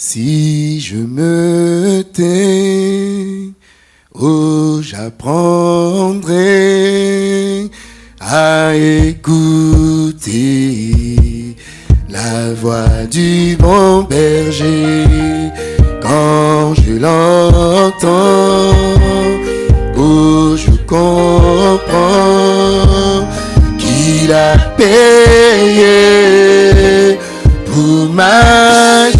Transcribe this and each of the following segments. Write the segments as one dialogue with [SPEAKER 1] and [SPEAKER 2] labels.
[SPEAKER 1] Si je me tais, oh, j'apprendrai à écouter la voix du bon berger quand je l'entends. Oh, je comprends qu'il a payé pour ma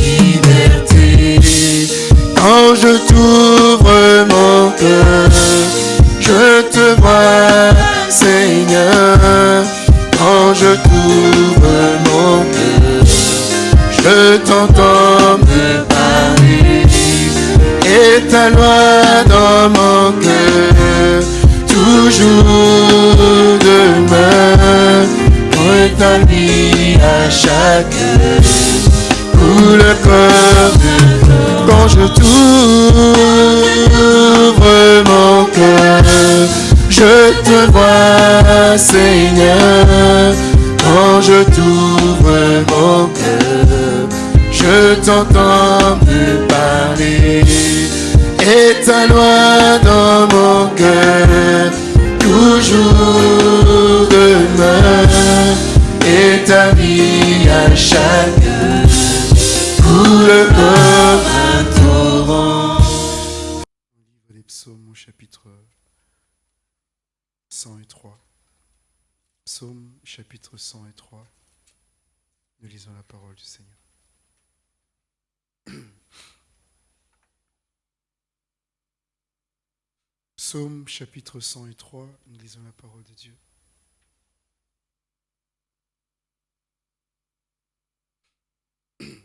[SPEAKER 1] je t'entends me parler. Et ta loi dans mon cœur, toujours demain, rétabli à chaque pour le corps quand je t'ouvre mon cœur, je te vois, Seigneur. Quand je t'ouvre mon cœur, je t'entends me parler. Et ta loi dans mon cœur, toujours demain. Et ta vie à chaque coule comme un torrent.
[SPEAKER 2] Des psaumes au chapitre 103. Psaume chapitre 103. Nous lisons la parole du Seigneur. Psaume chapitre 103, nous lisons la parole de Dieu.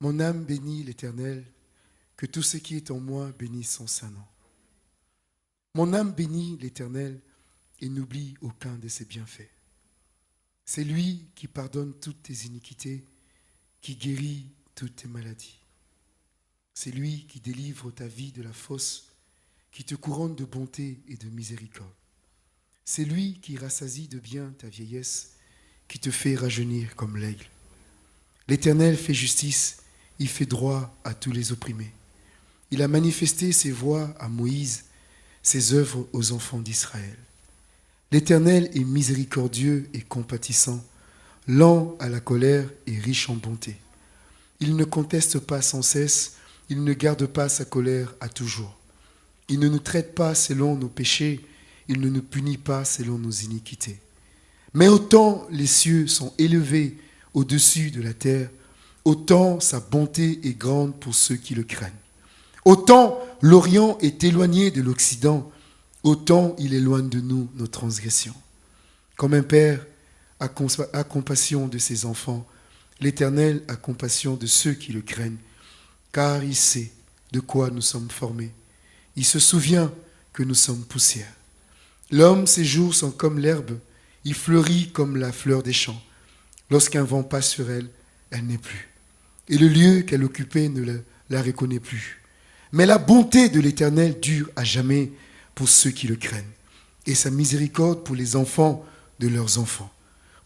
[SPEAKER 2] Mon âme bénit l'Éternel, que tout ce qui est en moi bénisse son saint nom. Mon âme bénit l'Éternel et n'oublie aucun de ses bienfaits. C'est lui qui pardonne toutes tes iniquités, qui guérit toutes tes maladies. C'est lui qui délivre ta vie de la fosse, qui te couronne de bonté et de miséricorde. C'est lui qui rassasie de bien ta vieillesse, qui te fait rajeunir comme l'aigle. L'Éternel fait justice, il fait droit à tous les opprimés. Il a manifesté ses voies à Moïse, ses œuvres aux enfants d'Israël. L'Éternel est miséricordieux et compatissant, lent à la colère et riche en bonté. Il ne conteste pas sans cesse, il ne garde pas sa colère à toujours. Il ne nous traite pas selon nos péchés, il ne nous punit pas selon nos iniquités. Mais autant les cieux sont élevés au-dessus de la terre, autant sa bonté est grande pour ceux qui le craignent. Autant l'Orient est éloigné de l'Occident, autant il éloigne de nous nos transgressions. Comme un père a, compassion de ses enfants, l'Éternel a compassion de ceux qui le craignent, car il sait de quoi nous sommes formés. Il se souvient que nous sommes poussière. L'homme, ses jours sont comme l'herbe, il fleurit comme la fleur des champs. Lorsqu'un vent passe sur elle, elle n'est plus. Et le lieu qu'elle occupait ne la reconnaît plus. Mais la bonté de l'Éternel dure à jamais pour ceux qui le craignent, et sa miséricorde pour les enfants de leurs enfants,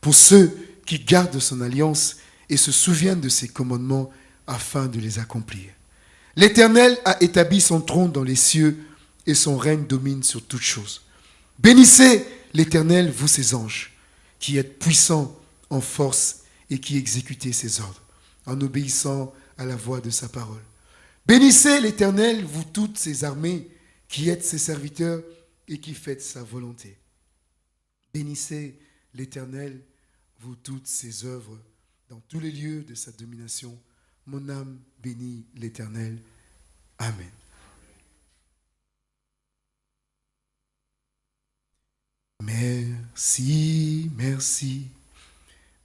[SPEAKER 2] pour ceux qui gardent son alliance et se souviennent de ses commandements afin de les accomplir. L'Éternel a établi son trône dans les cieux et son règne domine sur toutes choses. Bénissez l'Éternel, vous ses anges, qui êtes puissants en force et qui exécutez ses ordres, en obéissant à la voix de sa parole. Bénissez l'Éternel, vous toutes ses armées, qui êtes ses serviteurs et qui faites sa volonté. Bénissez l'Éternel, vous toutes ses œuvres, dans tous les lieux de sa domination. Mon âme bénit l'Éternel. Amen. Merci, merci,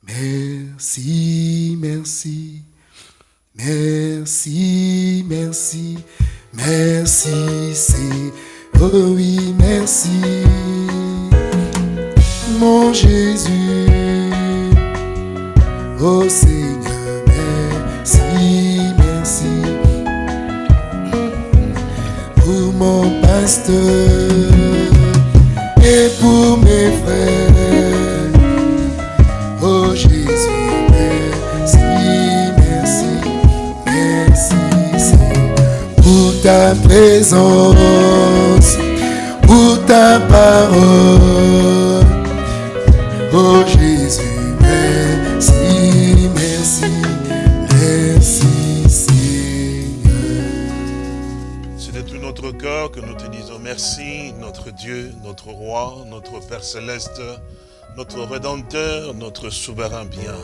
[SPEAKER 2] merci, merci, merci, merci, merci, c'est, oh oui, merci, mon Jésus, Oh Seigneur, merci, merci. Pour mon pasteur et pour mes frères. Oh Jésus, merci, merci, merci, Pour
[SPEAKER 3] ta présence, pour ta parole. Oh que nous te disons merci, notre Dieu, notre Roi, notre Père Céleste, notre Rédempteur, notre Souverain bien.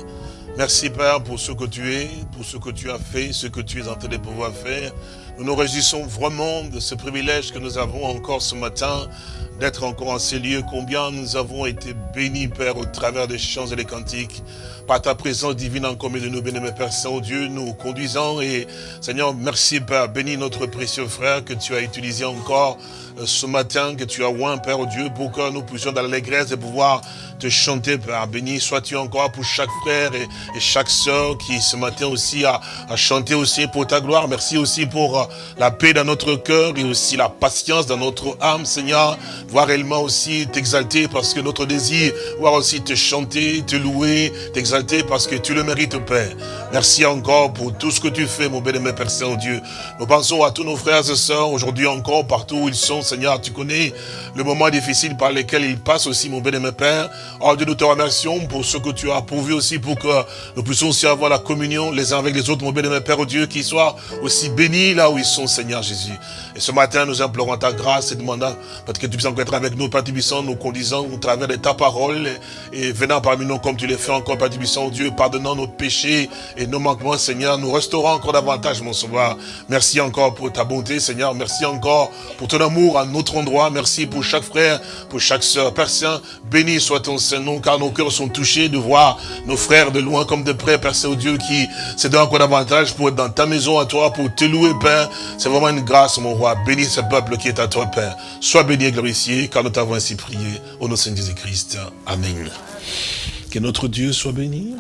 [SPEAKER 3] Merci Père pour ce que tu es, pour ce que tu as fait, ce que tu es en train de pouvoir faire. Nous nous réjouissons vraiment de ce privilège que nous avons encore ce matin d'être encore en ces lieux. Combien nous avons été bénis, Père, au travers des chants et des cantiques par ta présence divine en commun de nous, bénis, Père Saint-Dieu, nous conduisons et Seigneur, merci Père, bénis notre précieux frère que tu as utilisé encore ce matin, que tu as oint, Père Dieu, pour que nous puissions dans l'allégresse de pouvoir te chanter, Père. Béni sois-tu encore pour chaque frère et, chaque sœur qui ce matin aussi a, a, chanté aussi pour ta gloire. Merci aussi pour euh, la paix dans notre cœur et aussi la patience dans notre âme, Seigneur. Voir réellement aussi t'exalter parce que notre désir, voir aussi te chanter, te louer, t'exalter parce que tu le mérites, Père. Merci encore pour tout ce que tu fais, mon bien-aimé Père Saint-Dieu. Nous pensons à tous nos frères et sœurs aujourd'hui encore, partout où ils sont, Seigneur. Tu connais le moment difficile par lequel ils passent aussi, mon bien-aimé Père. Oh Dieu, nous te remercions pour ce que tu as pourvu aussi pour que nous puissions aussi avoir la communion les uns avec les autres, mon bien-aimé Père oh Dieu, qui soient aussi bénis là où ils sont, Seigneur Jésus. Et ce matin, nous implorons ta grâce et demandant parce que tu puisses encore être avec nous, Père Tibissant, nous conduisant au travers de ta parole et, venant parmi nous comme tu l'as fait encore, Père Tibissant, oh Dieu, pardonnant nos péchés et nos manquements, Seigneur, nous restaurons encore davantage, mon sauveur. Merci encore pour ta bonté, Seigneur. Merci encore pour ton amour à notre endroit. Merci pour chaque frère, pour chaque sœur. Père Saint, béni soit ton Saint-Nom, car nos cœurs sont touchés de voir nos frères de loin comme de près, Père Saint-Dieu, qui se donnent encore davantage pour être dans ta maison à toi, pour te louer, Père. C'est vraiment une grâce, mon roi. Bénis ce peuple qui est à toi, Père. Sois béni et glorifié, car nous t'avons ainsi prié. Au nom de Saint Jésus-Christ. Amen. Que notre Dieu soit béni,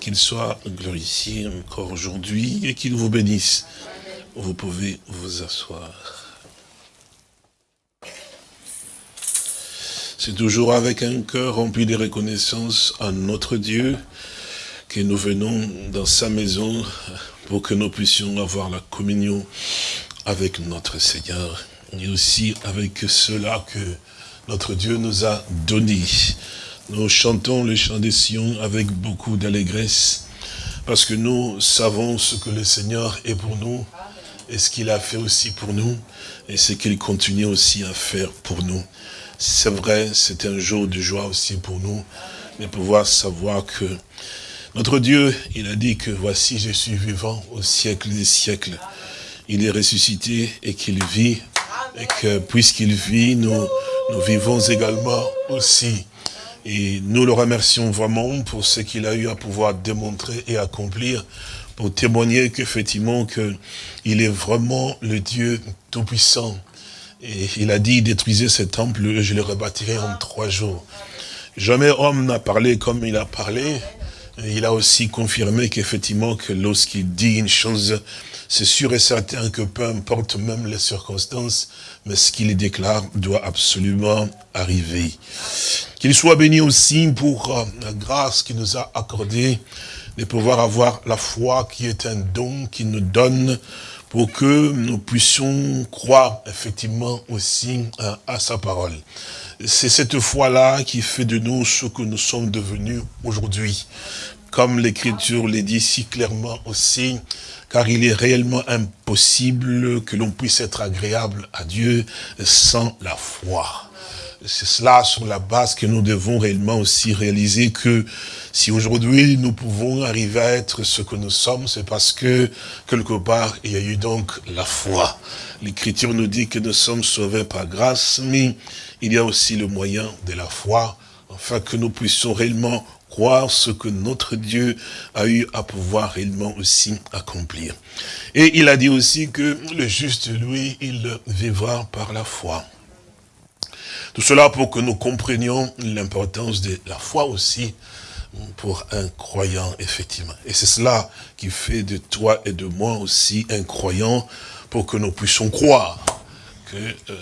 [SPEAKER 3] qu'il soit glorifié encore aujourd'hui et qu'il vous bénisse. Vous pouvez vous asseoir. C'est toujours avec un cœur rempli de reconnaissance à notre Dieu que nous venons dans sa maison pour que nous puissions avoir la communion avec notre Seigneur et aussi avec cela que notre Dieu nous a donné. Nous chantons le chant des Sion avec beaucoup d'allégresse parce que nous savons ce que le Seigneur est pour nous et ce qu'il a fait aussi pour nous et ce qu'il continue aussi à faire pour nous. C'est vrai, c'est un jour de joie aussi pour nous, de pouvoir savoir que notre Dieu, il a dit que voici, je suis vivant au siècle des siècles. Il est ressuscité et qu'il vit, et que puisqu'il vit, nous, nous vivons également aussi. Et nous le remercions vraiment pour ce qu'il a eu à pouvoir démontrer et accomplir, pour témoigner qu'effectivement, qu'il est vraiment le Dieu Tout-Puissant, il a dit, détruisez ce temple, je le rebâtirai en trois jours. Jamais homme n'a parlé comme il a parlé. il a aussi confirmé qu'effectivement, que lorsqu'il dit une chose, c'est sûr et certain que peu importe même les circonstances, mais ce qu'il déclare doit absolument arriver. Qu'il soit béni aussi pour euh, la grâce qu'il nous a accordée de pouvoir avoir la foi qui est un don qu'il nous donne pour que nous puissions croire effectivement aussi à, sa parole. C'est cette foi-là qui fait de nous ce que nous sommes devenus aujourd'hui. Comme l'Écriture le dit si clairement aussi, car il est réellement impossible que l'on puisse être agréable à Dieu sans la foi c'est cela sur la base que nous devons réellement aussi réaliser que si aujourd'hui nous pouvons arriver à être ce que nous sommes, c'est parce que quelque part il y a eu donc la foi. L'écriture nous dit que nous sommes sauvés par grâce, mais il y a aussi le moyen de la foi, afin que nous puissions réellement croire ce que notre Dieu a eu à pouvoir réellement aussi accomplir. Et il a dit aussi que le juste, lui, il vivra par la foi. Tout cela pour que nous comprenions l'importance de la foi aussi pour un croyant, effectivement. Et c'est cela qui fait de toi et de moi aussi un croyant pour que nous puissions croire que euh,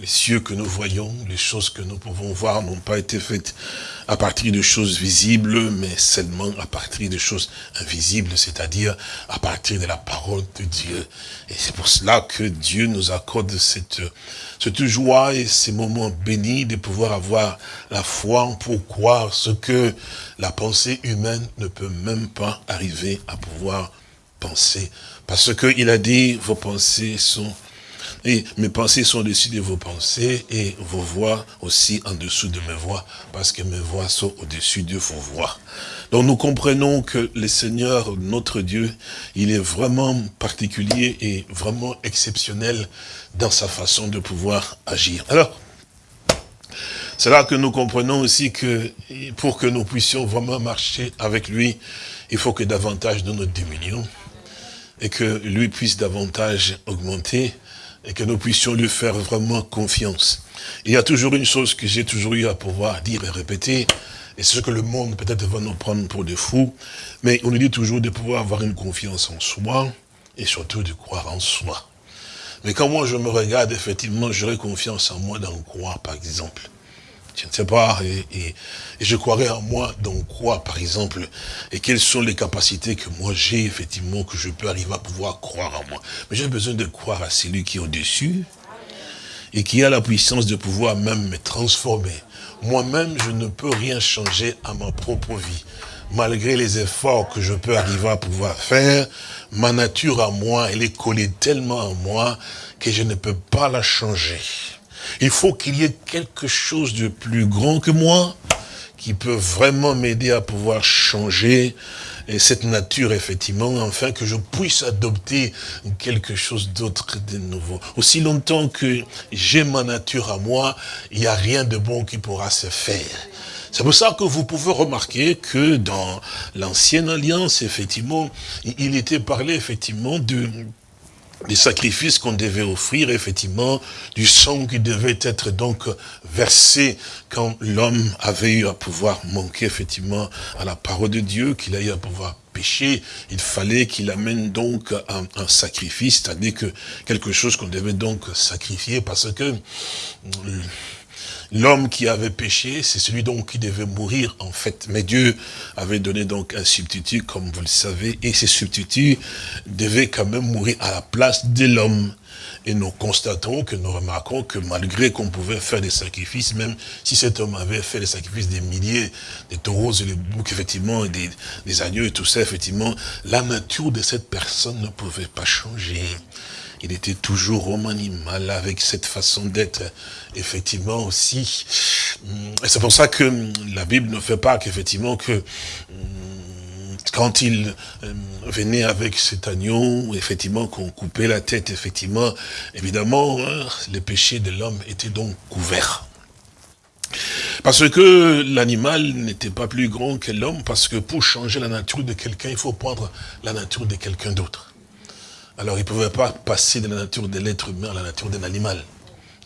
[SPEAKER 3] les cieux que nous voyons, les choses que nous pouvons voir n'ont pas été faites à partir de choses visibles, mais seulement à partir de choses invisibles, c'est-à-dire à partir de la parole de Dieu. Et c'est pour cela que Dieu nous accorde cette, cette joie et ces moments bénis de pouvoir avoir la foi pour croire ce que la pensée humaine ne peut même pas arriver à pouvoir penser. Parce qu'il a dit, vos pensées sont et mes pensées sont au-dessus de vos pensées et vos voix aussi en dessous de mes voix, parce que mes voix sont au-dessus de vos voix. Donc nous comprenons que le Seigneur, notre Dieu, il est vraiment particulier et vraiment exceptionnel dans sa façon de pouvoir agir. Alors, c'est là que nous comprenons aussi que pour que nous puissions vraiment marcher avec lui, il faut que davantage de nous diminuions et que lui puisse davantage augmenter et que nous puissions lui faire vraiment confiance. Il y a toujours une chose que j'ai toujours eu à pouvoir dire et répéter, et c'est ce que le monde peut-être va nous prendre pour des fous, mais on nous dit toujours de pouvoir avoir une confiance en soi, et surtout de croire en soi. Mais quand moi je me regarde, effectivement, j'aurais confiance en moi d'en croire, par exemple. Je ne sais pas, et, je croirais en moi dans quoi, par exemple, et quelles sont les capacités que moi j'ai, effectivement, que je peux arriver à pouvoir croire en moi. Mais j'ai besoin de croire à celui qui est au-dessus, et qui a la puissance de pouvoir même me transformer. Moi-même, je ne peux rien changer à ma propre vie. Malgré les efforts que je peux arriver à pouvoir faire, ma nature à moi, elle est collée tellement à moi que je ne peux pas la changer. Il faut qu'il y ait quelque chose de plus grand que moi qui peut vraiment m'aider à pouvoir changer cette nature, effectivement, afin que je puisse adopter quelque chose d'autre de nouveau. Aussi longtemps que j'ai ma nature à moi, il n'y a rien de bon qui pourra se faire. C'est pour ça que vous pouvez remarquer que dans l'ancienne alliance, effectivement, il était parlé effectivement de des sacrifices qu'on devait offrir, effectivement, du sang qui devait être donc versé quand l'homme avait eu à pouvoir manquer, effectivement, à la parole de Dieu, qu'il a eu à pouvoir pécher, il fallait qu'il amène donc un, un sacrifice, c'est-à-dire que quelque chose qu'on devait donc sacrifier, parce que L'homme qui avait péché, c'est celui donc qui devait mourir en fait. Mais Dieu avait donné donc un substitut, comme vous le savez, et ce substitut devait quand même mourir à la place de l'homme. Et nous constatons que nous remarquons que malgré qu'on pouvait faire des sacrifices, même si cet homme avait fait des sacrifices des milliers, des taureaux et des boucs, effectivement, des, des agneaux et tout ça, effectivement, la nature de cette personne ne pouvait pas changer il était toujours homme animal avec cette façon d'être, effectivement aussi. Et c'est pour ça que la Bible ne fait pas qu'effectivement que quand il euh, venait avec cet agneau, effectivement, qu'on coupait la tête, effectivement, évidemment, hein, les péchés de l'homme étaient donc couverts. Parce que l'animal n'était pas plus grand que l'homme, parce que pour changer la nature de quelqu'un, il faut prendre la nature de quelqu'un d'autre. Alors il ne pouvait pas passer de la nature de l'être humain à la nature d'un animal.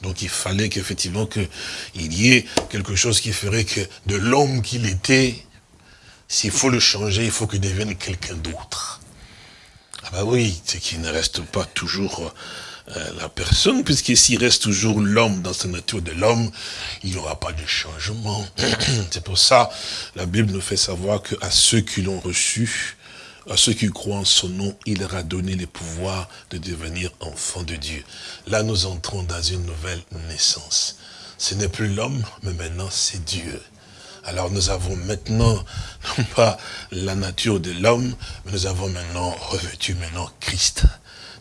[SPEAKER 3] Donc il fallait qu'effectivement qu'il y ait quelque chose qui ferait que de l'homme qu'il était, s'il faut le changer, il faut qu'il devienne quelqu'un d'autre. Ah bah oui, c'est qu'il ne reste pas toujours euh, la personne, puisque s'il reste toujours l'homme dans sa nature de l'homme, il n'y aura pas de changement. c'est pour ça, la Bible nous fait savoir qu'à ceux qui l'ont reçu, à ceux qui croient en son nom, il leur a donné le pouvoir de devenir enfants de Dieu. Là, nous entrons dans une nouvelle naissance. Ce n'est plus l'homme, mais maintenant c'est Dieu. Alors nous avons maintenant, non pas la nature de l'homme, mais nous avons maintenant revêtu maintenant Christ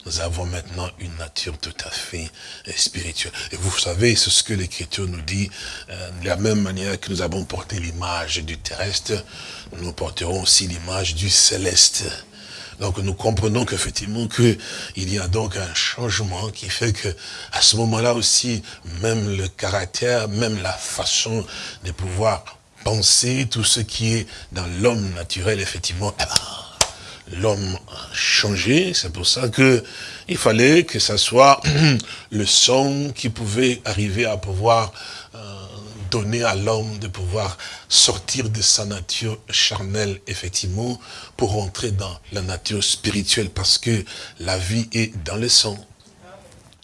[SPEAKER 3] nous avons maintenant une nature tout à fait euh, spirituelle. Et vous savez, c'est ce que l'Écriture nous dit, euh, de la même manière que nous avons porté l'image du terrestre, nous porterons aussi l'image du céleste. Donc nous comprenons qu'effectivement qu'il y a donc un changement qui fait que à ce moment-là aussi, même le caractère, même la façon de pouvoir penser, tout ce qui est dans l'homme naturel, effectivement, eh ben, l'homme a changé, c'est pour ça que il fallait que ce soit le son qui pouvait arriver à pouvoir euh, donner à l'homme de pouvoir sortir de sa nature charnelle, effectivement, pour entrer dans la nature spirituelle, parce que la vie est dans le sang.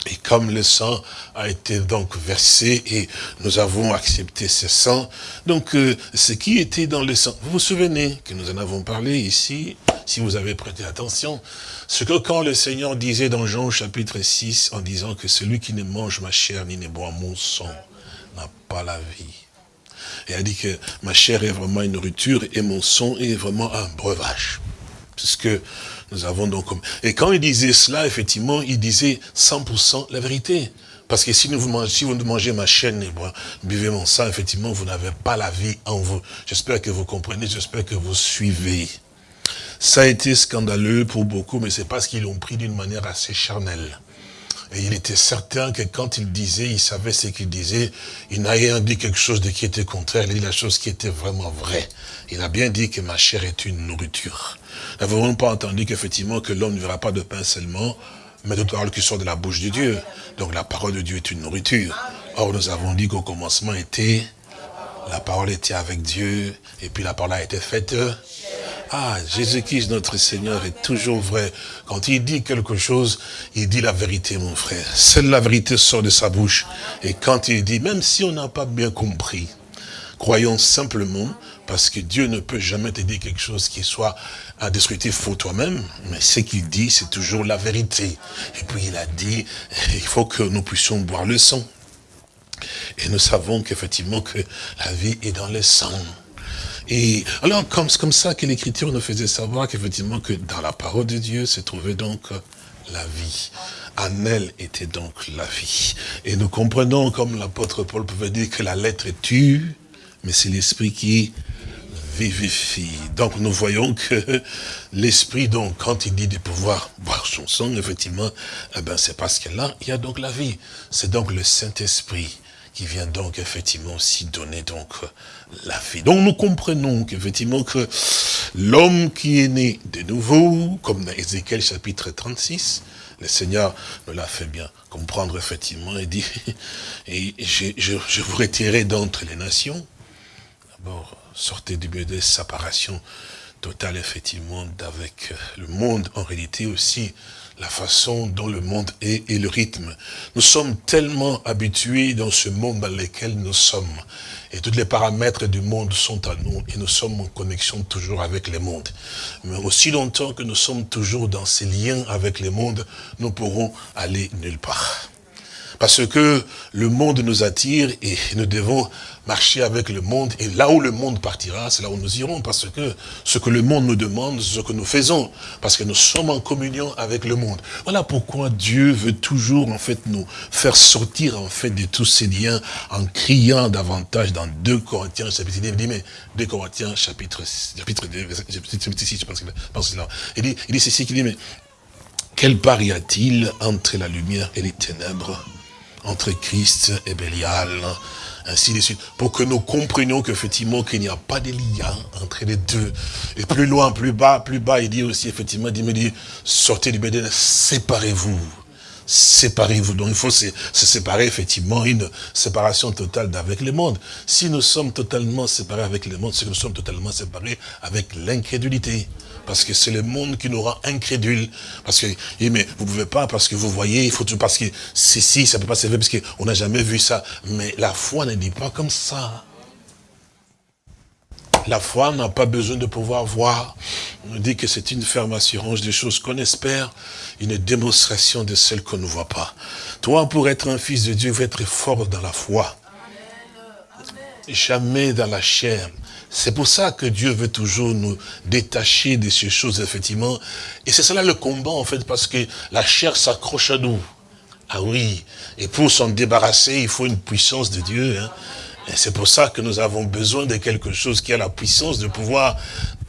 [SPEAKER 3] Et comme le sang a été donc versé et nous avons accepté ce sang, donc euh, ce qui était dans le sang, vous vous souvenez que nous en avons parlé ici, si vous avez prêté attention, ce que quand le Seigneur disait dans Jean chapitre 6, en disant que celui qui ne mange ma chair ni ne boit mon sang n'a pas la vie. Et a dit que ma chair est vraiment une nourriture et mon sang est vraiment un breuvage. que nous avons donc... Et quand il disait cela, effectivement, il disait 100% la vérité. Parce que si, vous mangez, mangez ma chaîne et buvez mon sang, effectivement, vous n'avez pas la vie en vous. J'espère que vous comprenez, j'espère que vous suivez. Ça a été scandaleux pour beaucoup, mais c'est parce qu'ils l'ont pris d'une manière assez charnelle. Et il était certain que quand il disait, il savait ce qu'il disait, il n'a rien dit quelque chose de qui était contraire, il a dit la chose qui était vraiment vraie. Il a bien dit que ma chair est une nourriture. Nous n'avons pas entendu qu'effectivement que l'homme ne verra pas de pain seulement, mais de paroles qui sortent de la bouche de Dieu? Donc la parole de Dieu est une nourriture. Or nous avons dit qu'au commencement était, la parole était avec Dieu, et puis la parole a été faite ah, Jésus-Christ, notre Seigneur, est toujours vrai. Quand il dit quelque chose, il dit la vérité, mon frère. Seule la vérité sort de sa bouche. Et quand il dit, même si on n'a pas bien compris, croyons simplement, parce que Dieu ne peut jamais te dire quelque chose qui soit un destructif pour toi-même, mais ce qu'il dit, c'est toujours la vérité. Et puis il a dit, il faut que nous puissions boire le sang. Et nous savons qu'effectivement que la vie est dans le sang. Et alors, comme c'est comme ça que l'Écriture nous faisait savoir qu'effectivement, que dans la parole de Dieu se trouvait donc la vie. En elle était donc la vie. Et nous comprenons, comme l'apôtre Paul pouvait dire, que la lettre tue, mais c'est l'esprit qui vivifie. Donc nous voyons que l'esprit, donc, quand il dit de pouvoir boire son sang, effectivement, eh ben, c'est parce que là, il y a donc la vie. C'est donc le Saint-Esprit qui vient donc effectivement aussi donner donc la vie. Donc nous comprenons qu'effectivement que l'homme qui est né de nouveau, comme dans Ézéchiel chapitre 36, le Seigneur me l'a fait bien comprendre effectivement et dit, et je, je, vous retirerai d'entre les nations. D'abord, sortez du milieu de séparation totale effectivement d'avec le monde en réalité aussi la façon dont le monde est et le rythme. Nous sommes tellement habitués dans ce monde dans lequel nous sommes. Et tous les paramètres du monde sont à nous et nous sommes en connexion toujours avec le monde. Mais aussi longtemps que nous sommes toujours dans ces liens avec le monde, nous pourrons aller nulle part. Parce que le monde nous attire et nous devons marcher avec le monde. Et là où le monde partira, c'est là où nous irons. Parce que ce que le monde nous demande, c'est ce que nous faisons. Parce que nous sommes en communion avec le monde. Voilà pourquoi Dieu veut toujours, en fait, nous faire sortir, en fait, de tous ces liens en criant davantage dans 2 Corinthiens, chapitre 2. Il dit, mais 2 Corinthiens, chapitre, chapitre 2, chapitre 6, je pense que là. Il dit, il dit ceci, qu'il dit, mais quel part y a-t-il entre la lumière et les ténèbres? Entre Christ et Bélial, ainsi de suite, pour que nous comprenions qu'effectivement qu'il n'y a pas de lien entre les deux. Et plus loin, plus bas, plus bas, il dit aussi effectivement, il me dit, sortez du Bédin, séparez-vous. Séparez-vous. Donc il faut se, se, séparer effectivement, une séparation totale d'avec le monde. Si nous sommes totalement séparés avec le monde, c'est que nous sommes totalement séparés avec l'incrédulité parce que c'est le monde qui nous rend incrédules. Parce que, mais vous pouvez pas, parce que vous voyez, il faut tout, parce que si, ça peut pas se faire, parce qu'on n'a jamais vu ça. Mais la foi ne dit pas comme ça. La foi n'a pas besoin de pouvoir voir. On dit que c'est une ferme assurance des choses qu'on espère, une démonstration de celles qu'on ne voit pas. Toi, pour être un fils de Dieu, il faut être fort dans la foi. Jamais dans la chair. C'est pour ça que Dieu veut toujours nous détacher de ces choses, effectivement. Et c'est cela le combat, en fait, parce que la chair s'accroche à nous. Ah oui, et pour s'en débarrasser, il faut une puissance de Dieu. Hein. Et c'est pour ça que nous avons besoin de quelque chose qui a la puissance de pouvoir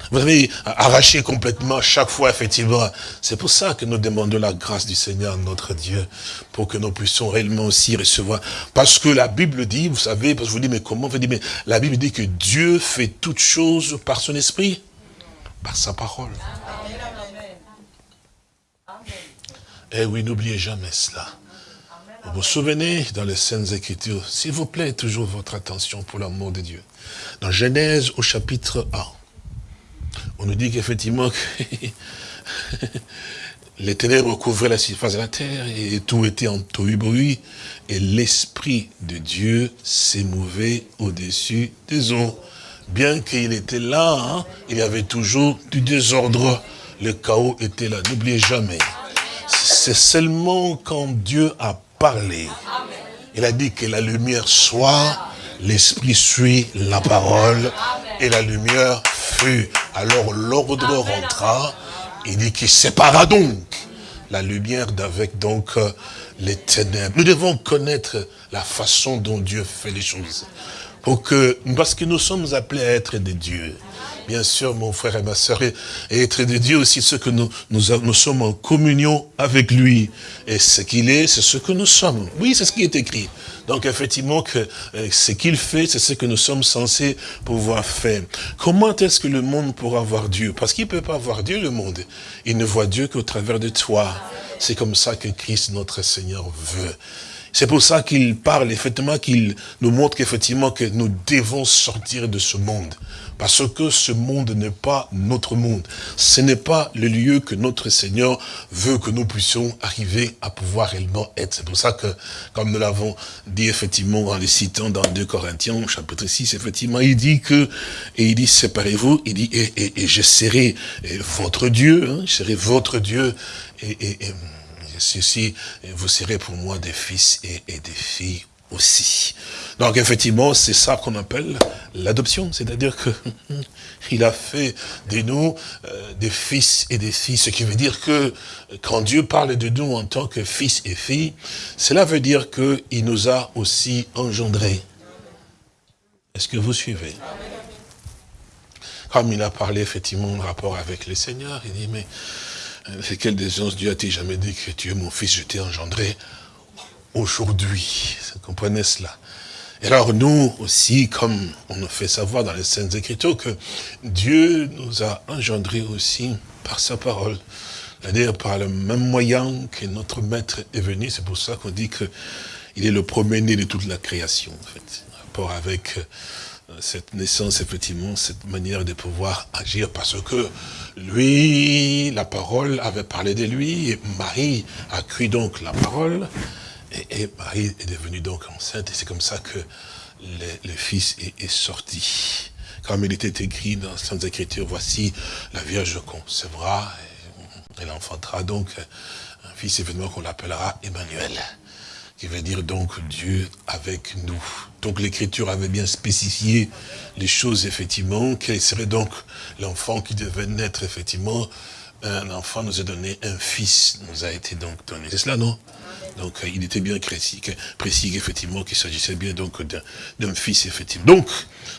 [SPEAKER 3] vous avez arraché complètement chaque fois, effectivement. C'est pour ça que nous demandons la grâce du Seigneur, notre Dieu, pour que nous puissions réellement aussi recevoir. Parce que la Bible dit, vous savez, parce que je vous dis, mais comment vous dites, mais la Bible dit que Dieu fait toutes choses par son esprit, par sa parole. Eh oui, n'oubliez jamais cela. Vous vous souvenez dans les Saintes Écritures, s'il vous plaît, toujours votre attention pour l'amour de Dieu. Dans Genèse au chapitre 1, on nous dit qu'effectivement, les ténèbres recouvraient la surface de la terre et tout était en tohu et l'Esprit de Dieu s'émouvait au-dessus des eaux. Bien qu'il était là, hein, il y avait toujours du désordre. Le chaos était là, n'oubliez jamais. C'est seulement quand Dieu a il a dit que la lumière soit, l'Esprit suit la parole, et la lumière fut. Alors l'ordre rentra, il dit qu'il sépara donc la lumière d'avec donc euh, les ténèbres. Nous devons connaître la façon dont Dieu fait les choses. Pour que, parce que nous sommes appelés à être des dieux. Bien sûr, mon frère et ma soeur, et être des dieux aussi, ce que nous sommes en communion avec lui. Et ce qu'il est, c'est ce que nous sommes. Oui, c'est ce qui est écrit. Donc effectivement, que euh, ce qu'il fait, c'est ce que nous sommes censés pouvoir faire. Comment est-ce que le monde pourra voir Dieu? Parce qu'il ne peut pas voir Dieu, le monde. Il ne voit Dieu qu'au travers de toi. C'est comme ça que Christ, notre Seigneur, veut. C'est pour ça qu'il parle, effectivement, qu'il nous montre qu'effectivement que nous devons sortir de ce monde. Parce que ce monde n'est pas notre monde. Ce n'est pas le lieu que notre Seigneur veut que nous puissions arriver à pouvoir réellement être. C'est pour ça que, comme nous l'avons dit effectivement en les citant dans 2 Corinthiens, chapitre 6, effectivement, il dit que, et il dit, séparez-vous, il dit, et, je serai votre Dieu, hein, je serai votre Dieu, et, et, ceci, vous serez pour moi des fils et, des filles aussi. Donc effectivement, c'est ça qu'on appelle l'adoption, c'est-à-dire que il a fait de nous euh, des fils et des filles, ce qui veut dire que quand Dieu parle de nous en tant que fils et filles, cela veut dire qu'il nous a aussi engendrés. Est-ce que vous suivez? Comme il a parlé effectivement en rapport avec le Seigneur, il dit, mais c'est quelle des Dieu a-t-il jamais dit que tu es mon fils, je t'ai engendré aujourd'hui? Vous comprenez cela? Et alors nous aussi, comme on nous fait savoir dans les Saintes Écritures, que Dieu nous a engendrés aussi par sa parole. C'est-à-dire par le même moyen que notre Maître est venu. C'est pour ça qu'on dit qu'il est le premier-né de toute la création, en fait. rapport avec cette naissance, effectivement, cette manière de pouvoir agir, parce que lui, la parole avait parlé de lui, et Marie a cru donc la parole, et, Marie est devenue donc enceinte, et c'est comme ça que le, Fils est, sorti. Comme il était écrit dans Sainte Écritures, voici la Vierge concevra, et elle enfantera donc un fils événement qu'on l'appellera Emmanuel, qui veut dire donc Dieu avec nous. Donc l'écriture avait bien spécifié les choses, effectivement, quel serait donc l'enfant qui devait naître, effectivement, un enfant nous a donné, un fils nous a été donc donné. C'est cela, non? Donc euh, il était bien précis, précis effectivement qu'il s'agissait bien donc d'un fils effectivement. Donc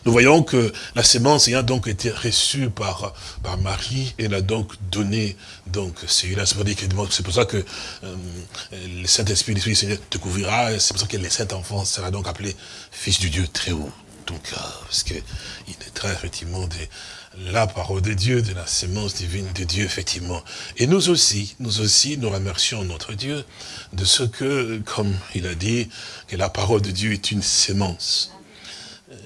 [SPEAKER 3] nous voyons que la sémence ayant donc été reçue par par Marie, elle a donc donné donc celui-là. C'est pour ça que euh, le Saint Esprit, l'Esprit du Seigneur te couvrira. C'est pour ça que le Saint Enfant sera donc appelé Fils du Dieu très haut. Donc euh, parce que il naîtra effectivement des la parole de Dieu, de la sémence divine de Dieu, effectivement. Et nous aussi, nous aussi, nous remercions notre Dieu de ce que, comme il a dit, que la parole de Dieu est une sémence.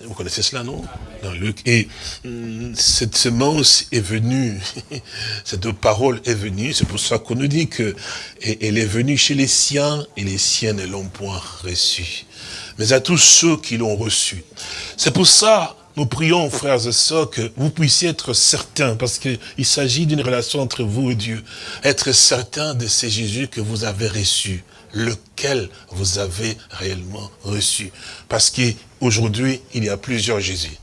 [SPEAKER 3] Vous connaissez cela, non? Dans Luc. Et hum, cette semence est venue, cette parole est venue, c'est pour ça qu'on nous dit que est venue chez les siens, et les siens ne l'ont point reçue. Mais à tous ceux qui l'ont reçue. C'est pour ça nous prions, frères et sœurs, que vous puissiez être certains, parce qu'il s'agit d'une relation entre vous et Dieu, être certains de ces Jésus que vous avez reçu, lequel vous avez réellement reçu. Parce qu'aujourd'hui, il y a plusieurs Jésus.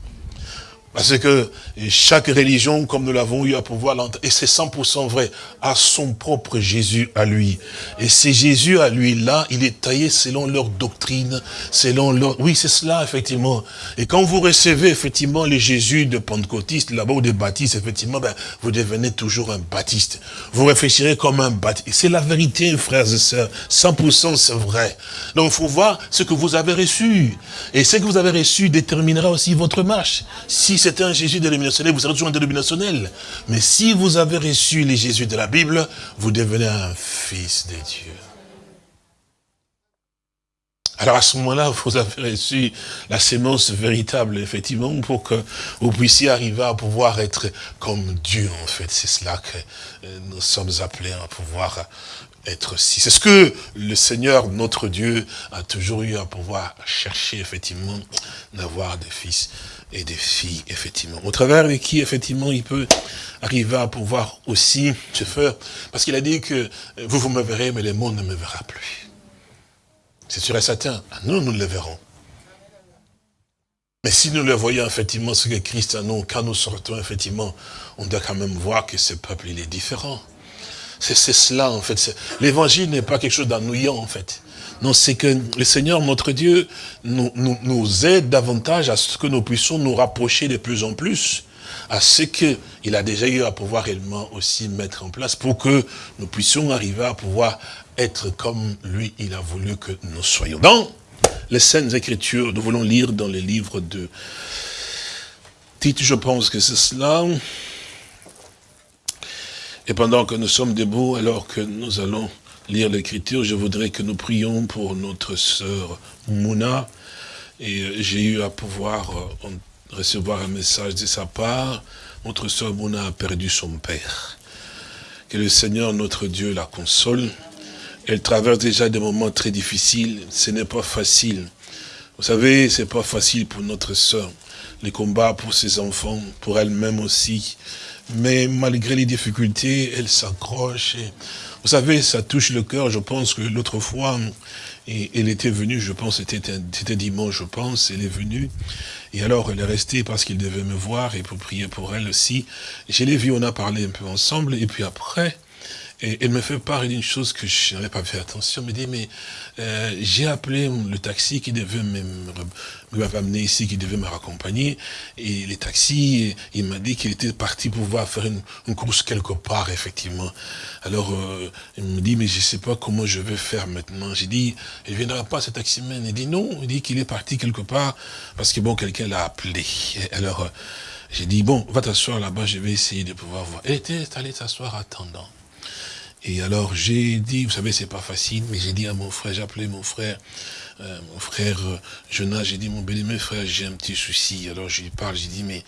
[SPEAKER 3] Parce que chaque religion, comme nous l'avons eu à pouvoir l'entendre, et c'est 100% vrai, a son propre Jésus à lui. Et c'est Jésus à lui, là, il est taillé selon leur doctrine, selon leur... Oui, c'est cela, effectivement. Et quand vous recevez, effectivement, les Jésus de Pentecôtiste, là-bas, ou des baptistes, effectivement, ben, vous devenez toujours un baptiste. Vous réfléchirez comme un baptiste. C'est la vérité, frères et sœurs. 100% c'est vrai. Donc, il faut voir ce que vous avez reçu. Et ce que vous avez reçu déterminera aussi votre marche. Si c'est un Jésus dénominationnel, vous serez toujours un dénominationnel. Mais si vous avez reçu les Jésus de la Bible, vous devenez un fils de Dieu. Alors à ce moment-là, vous avez reçu la sémence véritable, effectivement, pour que vous puissiez arriver à pouvoir être comme Dieu, en fait. C'est cela que euh, nous sommes appelés à pouvoir être si. C'est ce que le Seigneur, notre Dieu, a toujours eu à pouvoir chercher, effectivement, d'avoir des fils et des filles, effectivement. Au travers de qui, effectivement, il peut arriver à pouvoir aussi se faire? Parce qu'il a dit que vous, vous me verrez, mais le monde ne me verra plus. C'est sûr et certain. Ah, nous, nous le verrons. Mais si nous le voyons, effectivement, ce que Christ a nous, quand nous sortons, effectivement, on doit quand même voir que ce peuple, il est différent. C'est cela, en fait. L'évangile n'est pas quelque chose d'ennuyant, en fait. Non, c'est que le Seigneur, notre Dieu, nous, nous, aide davantage à ce que nous puissions nous rapprocher de plus en plus à ce qu'il a déjà eu à pouvoir réellement aussi mettre en place pour que nous puissions arriver à pouvoir être comme lui, il a voulu que nous soyons. Dans les Saintes Écritures, nous voulons lire dans les livres de Tite, je pense que c'est cela. Et pendant que nous sommes debout, alors que nous allons lire l'écriture, je voudrais que nous prions pour notre sœur Mouna. Et j'ai eu à pouvoir euh, recevoir un message de sa part. Notre sœur Mouna a perdu son père. Que le Seigneur, notre Dieu, la console. Elle traverse déjà des moments très difficiles. Ce n'est pas facile. Vous savez, c'est pas facile pour notre sœur. Les combats pour ses enfants, pour elle-même aussi. Mais malgré les difficultés, elle s'accroche. Vous savez, ça touche le cœur. Je pense que l'autre fois, elle était venue, je pense, c'était dimanche, je pense, elle est venue. Et alors, elle est restée parce qu'il devait me voir et pour prier pour elle aussi. Je l'ai vue, on a parlé un peu ensemble. Et puis après, et elle me fait part d'une chose que je n'avais pas fait attention. Elle me dit, mais euh, j'ai appelé le taxi qui devait m'amener ici, qui devait me raccompagner. Et les taxis, il m'a dit qu'il était parti pour pouvoir faire une, course quelque part, effectivement. Alors, euh, il me dit, mais je ne sais pas comment je vais faire maintenant. J'ai dit, il ne viendra pas ce taxi-man. Il dit, non, il dit qu'il est parti quelque part parce que, bon, quelqu'un l'a appelé. alors, euh, j'ai dit, bon, va t'asseoir là-bas, je vais essayer de pouvoir voir. Elle était allée s'asseoir attendant. Et alors j'ai dit, vous savez, c'est pas facile, mais j'ai dit à mon frère, j'ai appelé mon frère, euh, mon frère euh, Jonas, j'ai dit, mon bien-aimé frère, j'ai un petit souci. Alors je lui parle, j'ai dit, mais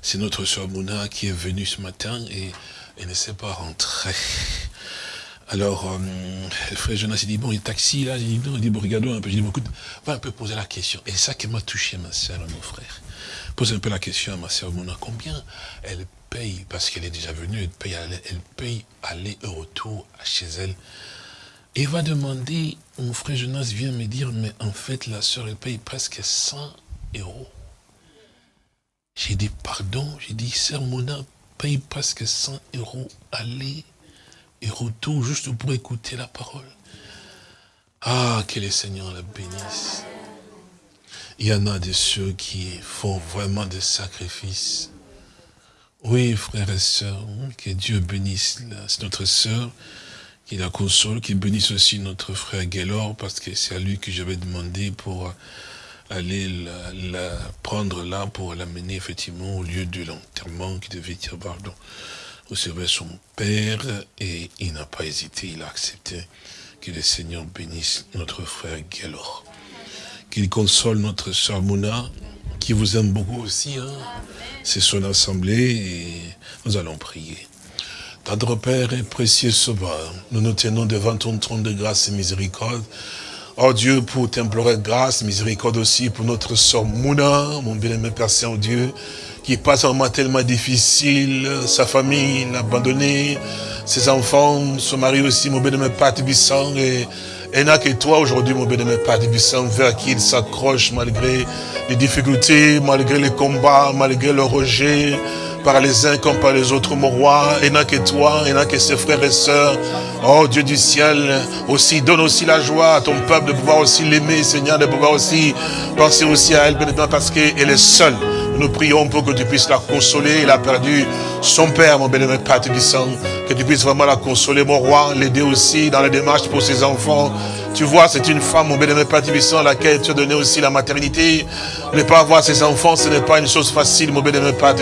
[SPEAKER 3] c'est notre soeur Mouna qui est venue ce matin et elle ne s'est pas rentrée. Alors, euh, frère Jonas, il dit, bon, il taxi, là, il dit, non, il dit, bon, regardons un peu, j'ai dit, bon, écoute, va un peu poser la question. Et ça qui m'a touché, ma soeur, mon frère. Pose un peu la question à ma soeur Mouna, combien elle paye, parce qu'elle est déjà venue, elle paye, aller et retour chez elle. Et va demander, mon frère Jonas vient me dire, mais en fait, la soeur, elle paye presque 100 euros. J'ai dit, pardon, j'ai dit, sœur Mona paye presque 100 euros aller et retour, juste pour écouter la parole. Ah, que le Seigneur la bénisse. Il y en a de ceux qui font vraiment des sacrifices oui, frères et sœurs, que Dieu bénisse notre sœur, qui la console, qui bénisse aussi notre frère Gaylor, parce que c'est à lui que j'avais demandé pour aller la, prendre là, pour l'amener effectivement au lieu de l'enterrement qui devait dire pardon. Recevoir son père, et il n'a pas hésité, il a accepté que le Seigneur bénisse notre frère Gaylor. Qu'il console notre sœur Mouna, qui vous aime beaucoup aussi. Hein. C'est son assemblée et nous allons prier. Tendre Père et précieux Sauveur, nous nous tenons devant ton trône de grâce et miséricorde. Oh Dieu, pour t'implorer grâce, miséricorde aussi pour notre sœur Mouna, mon bien-aimé Père Saint-Dieu, qui passe un moment tellement difficile, sa famille l'a abandonné, ses enfants, son mari aussi, mon bien-aimé Père Tibissant, et et n'a que toi aujourd'hui, mon bien-aimé Père vers qui il s'accroche malgré les difficultés, malgré les combats, malgré le rejet, par les uns comme par les autres, mon roi. Et n'a que toi, et n'a que ses frères et sœurs. Oh Dieu du ciel, aussi, donne aussi la joie à ton peuple de pouvoir aussi l'aimer, Seigneur, de pouvoir aussi penser aussi à elle, bien parce qu'elle est seule. Nous prions pour que tu puisses la consoler. Il a perdu son père, mon bénémoine Père Que tu puisses vraiment la consoler, mon roi, l'aider aussi dans la démarche pour ses enfants. Tu vois, c'est une femme, mon bien-aimé Père à laquelle tu as donné aussi la maternité. Ne pas avoir ses enfants, ce n'est pas une chose facile, mon bien-aimé Père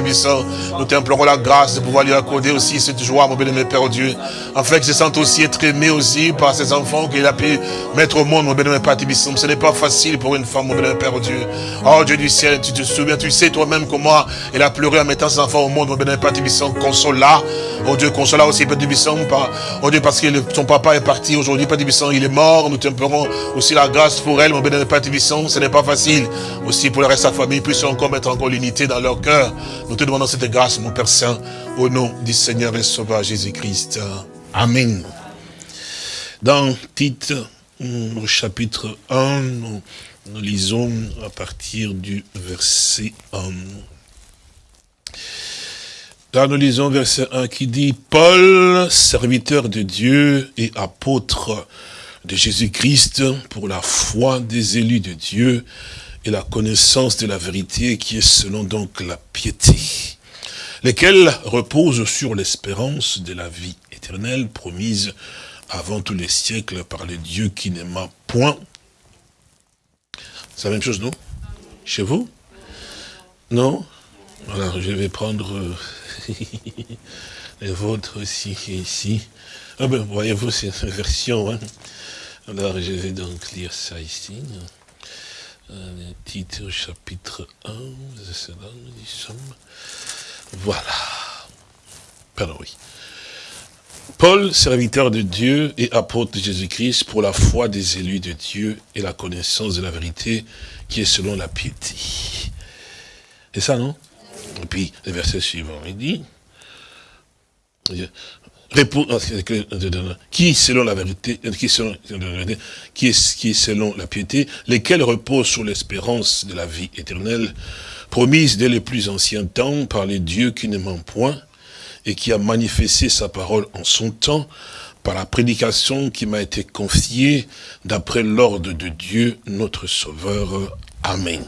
[SPEAKER 3] Nous t'implorons la grâce de pouvoir lui accorder aussi cette joie, mon bien-aimé Père Dieu. Afin qu'il se sente aussi être aimé aussi par ses enfants qu'il a pu mettre au monde, mon bien-aimé Père Ce n'est pas facile pour une femme, mon bien-aimé Père Dieu. Oh Dieu du ciel, tu te souviens, tu sais toi-même comment elle a pleuré en mettant ses enfants au monde, mon bien-aimé Père Console-la. Oh Dieu, console-la aussi, Père Oh Dieu, parce que son papa est parti aujourd'hui, Père il est mort. Nous t'implorons aussi la grâce pour elle, mon bien-aimé Père Ce n'est pas facile. Aussi pour le reste de sa famille, puisse encore mettre encore l'unité dans leur cœur. Nous te demandons cette grâce, mon Père Saint, au nom du Seigneur et Sauveur Jésus-Christ. Amen. Dans titre, au chapitre 1, nous, nous lisons à partir du verset 1. Nous lisons verset 1 qui dit, Paul, serviteur de Dieu et apôtre de Jésus-Christ pour la foi des élus de Dieu et la connaissance de la vérité qui est selon donc la piété, lesquels reposent sur l'espérance de la vie éternelle promise avant tous les siècles par le Dieu qui n'aima point. C'est la même chose, non? Chez vous? Non? Alors, je vais prendre euh, les vôtres aussi, ici. Ah ben, voyez-vous, c'est une version. Hein. Alors, je vais donc lire ça ici. Le titre, chapitre 1, c'est là, nous y sommes. Voilà. Pardon, oui. Paul, serviteur de Dieu et apôtre de Jésus-Christ pour la foi des élus de Dieu et la connaissance de la vérité qui est selon la piété. C'est ça, non? Et puis, le verset suivant, il dit, qui selon la vérité, qui selon, qui est, qui selon la piété, lesquels reposent sur l'espérance de la vie éternelle, promise dès les plus anciens temps par les dieux qui ne ment point, et qui a manifesté sa parole en son temps, par la prédication qui m'a été confiée d'après l'ordre de Dieu, notre Sauveur. Amen.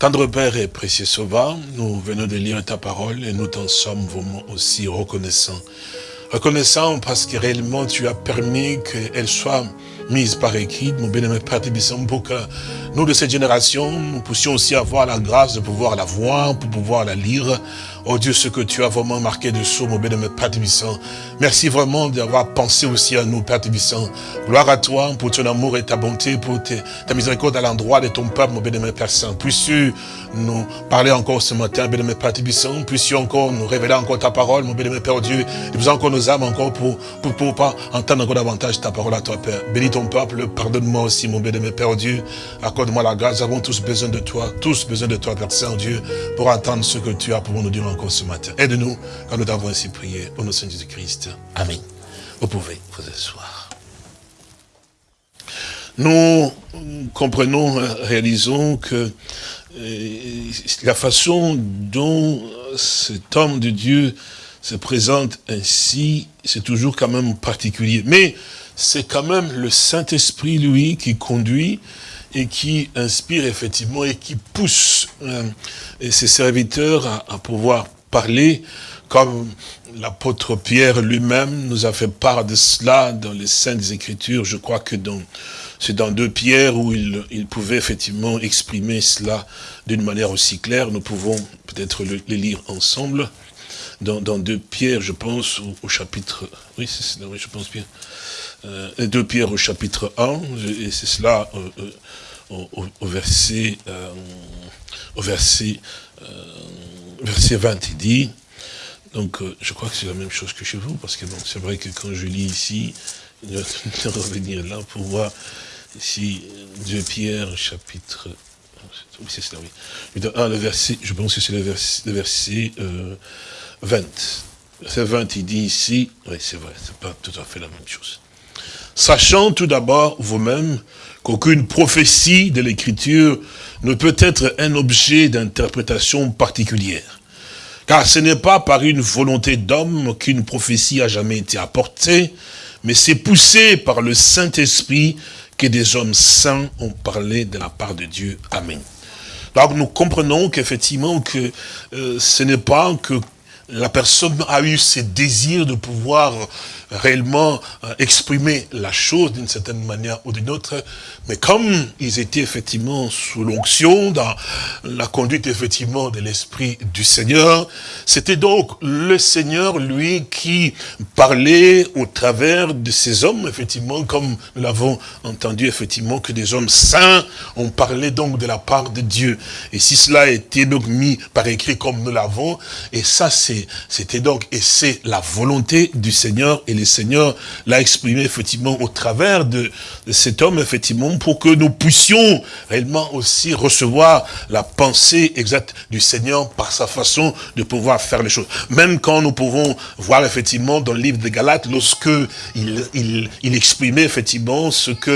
[SPEAKER 3] Tendre Père et précieux Sauveur, nous venons de lire ta parole et nous t'en sommes vraiment aussi reconnaissants. Reconnaissants parce que réellement tu as permis qu'elle soit mise par écrit, mon bien-aimé Père pour que nous de cette génération, nous puissions aussi avoir la grâce de pouvoir la voir, pour pouvoir la lire, Oh Dieu, ce que tu as vraiment marqué dessous, mon bénémoine Père Tibissant. Merci vraiment d'avoir pensé aussi à nous, Père Tibissant. Gloire à toi pour ton amour et ta bonté, pour ta miséricorde à l'endroit de ton peuple, mon bénémoine Père Saint. Puisses-tu nous parler encore ce matin, bénémoine Père Tibissant. Puisses-tu encore nous révéler encore ta parole, mon bénémoine Père Dieu. Et nous encore nos âmes encore pour, pour, pour, pas entendre encore davantage ta parole à toi, Père. Bénis ton peuple, pardonne-moi aussi, mon bénémoine Père Dieu. Accorde-moi la grâce. Nous avons tous besoin de toi, tous besoin de toi, Père Saint Dieu, pour entendre ce que tu as pour nous dire encore ce matin. Aide-nous quand nous t'avons ainsi prié. Au nom de Jésus-Christ. Amen. Vous pouvez vous asseoir. Nous comprenons, réalisons que euh, la façon dont cet homme de Dieu se présente ainsi, c'est toujours quand même particulier. Mais c'est quand même le Saint-Esprit, lui, qui conduit et qui inspire effectivement et qui pousse euh, ses serviteurs à pouvoir parler, comme l'apôtre Pierre lui-même nous a fait part de cela dans les Saintes Écritures. Je crois que c'est dans deux Pierres où il, pouvait effectivement exprimer cela d'une manière aussi claire. Nous pouvons peut-être les lire ensemble. Dans, deux Pierres, je pense, au, chapitre... Oui, c'est oui, je pense bien. Euh, deux Pierres au chapitre 1, et c'est cela euh, euh, au, verset... au verset verset 20, il dit, donc je crois que c'est la même chose que chez vous, parce que bon, c'est vrai que quand je lis ici, il va revenir là pour voir ici 2 Pierre, chapitre... Oui, c'est cela, oui. Ah, le verset, je pense que c'est le verset, le verset 20. Euh, verset 20, il dit ici, oui, c'est vrai, c'est pas tout à fait la même chose. Sachant tout d'abord vous-même qu'aucune prophétie de l'Écriture ne peut être un objet d'interprétation particulière. Car ce n'est pas par une volonté d'homme qu'une prophétie a jamais été apportée, mais c'est poussé par le Saint-Esprit que des hommes saints ont parlé de la part de Dieu. Amen. Donc nous comprenons qu'effectivement que euh, ce n'est pas que la personne a eu ce désir de pouvoir réellement euh, exprimer la chose d'une certaine manière ou d'une autre, mais comme ils étaient effectivement sous l'onction, dans la conduite effectivement de l'Esprit du Seigneur, c'était donc le Seigneur, lui, qui parlait au travers de ces hommes, effectivement, comme nous l'avons entendu, effectivement, que des hommes saints ont parlé donc de la part de Dieu. Et si cela a été donc mis par écrit comme nous l'avons, et ça c'était donc, et c'est la volonté du Seigneur et le Seigneur l'a exprimé effectivement au travers de, cet homme, effectivement, pour que nous puissions réellement aussi recevoir la pensée exacte du Seigneur par sa façon de pouvoir faire les choses. Même quand nous pouvons voir effectivement dans le livre de Galates, lorsque il, il, exprimait effectivement ce que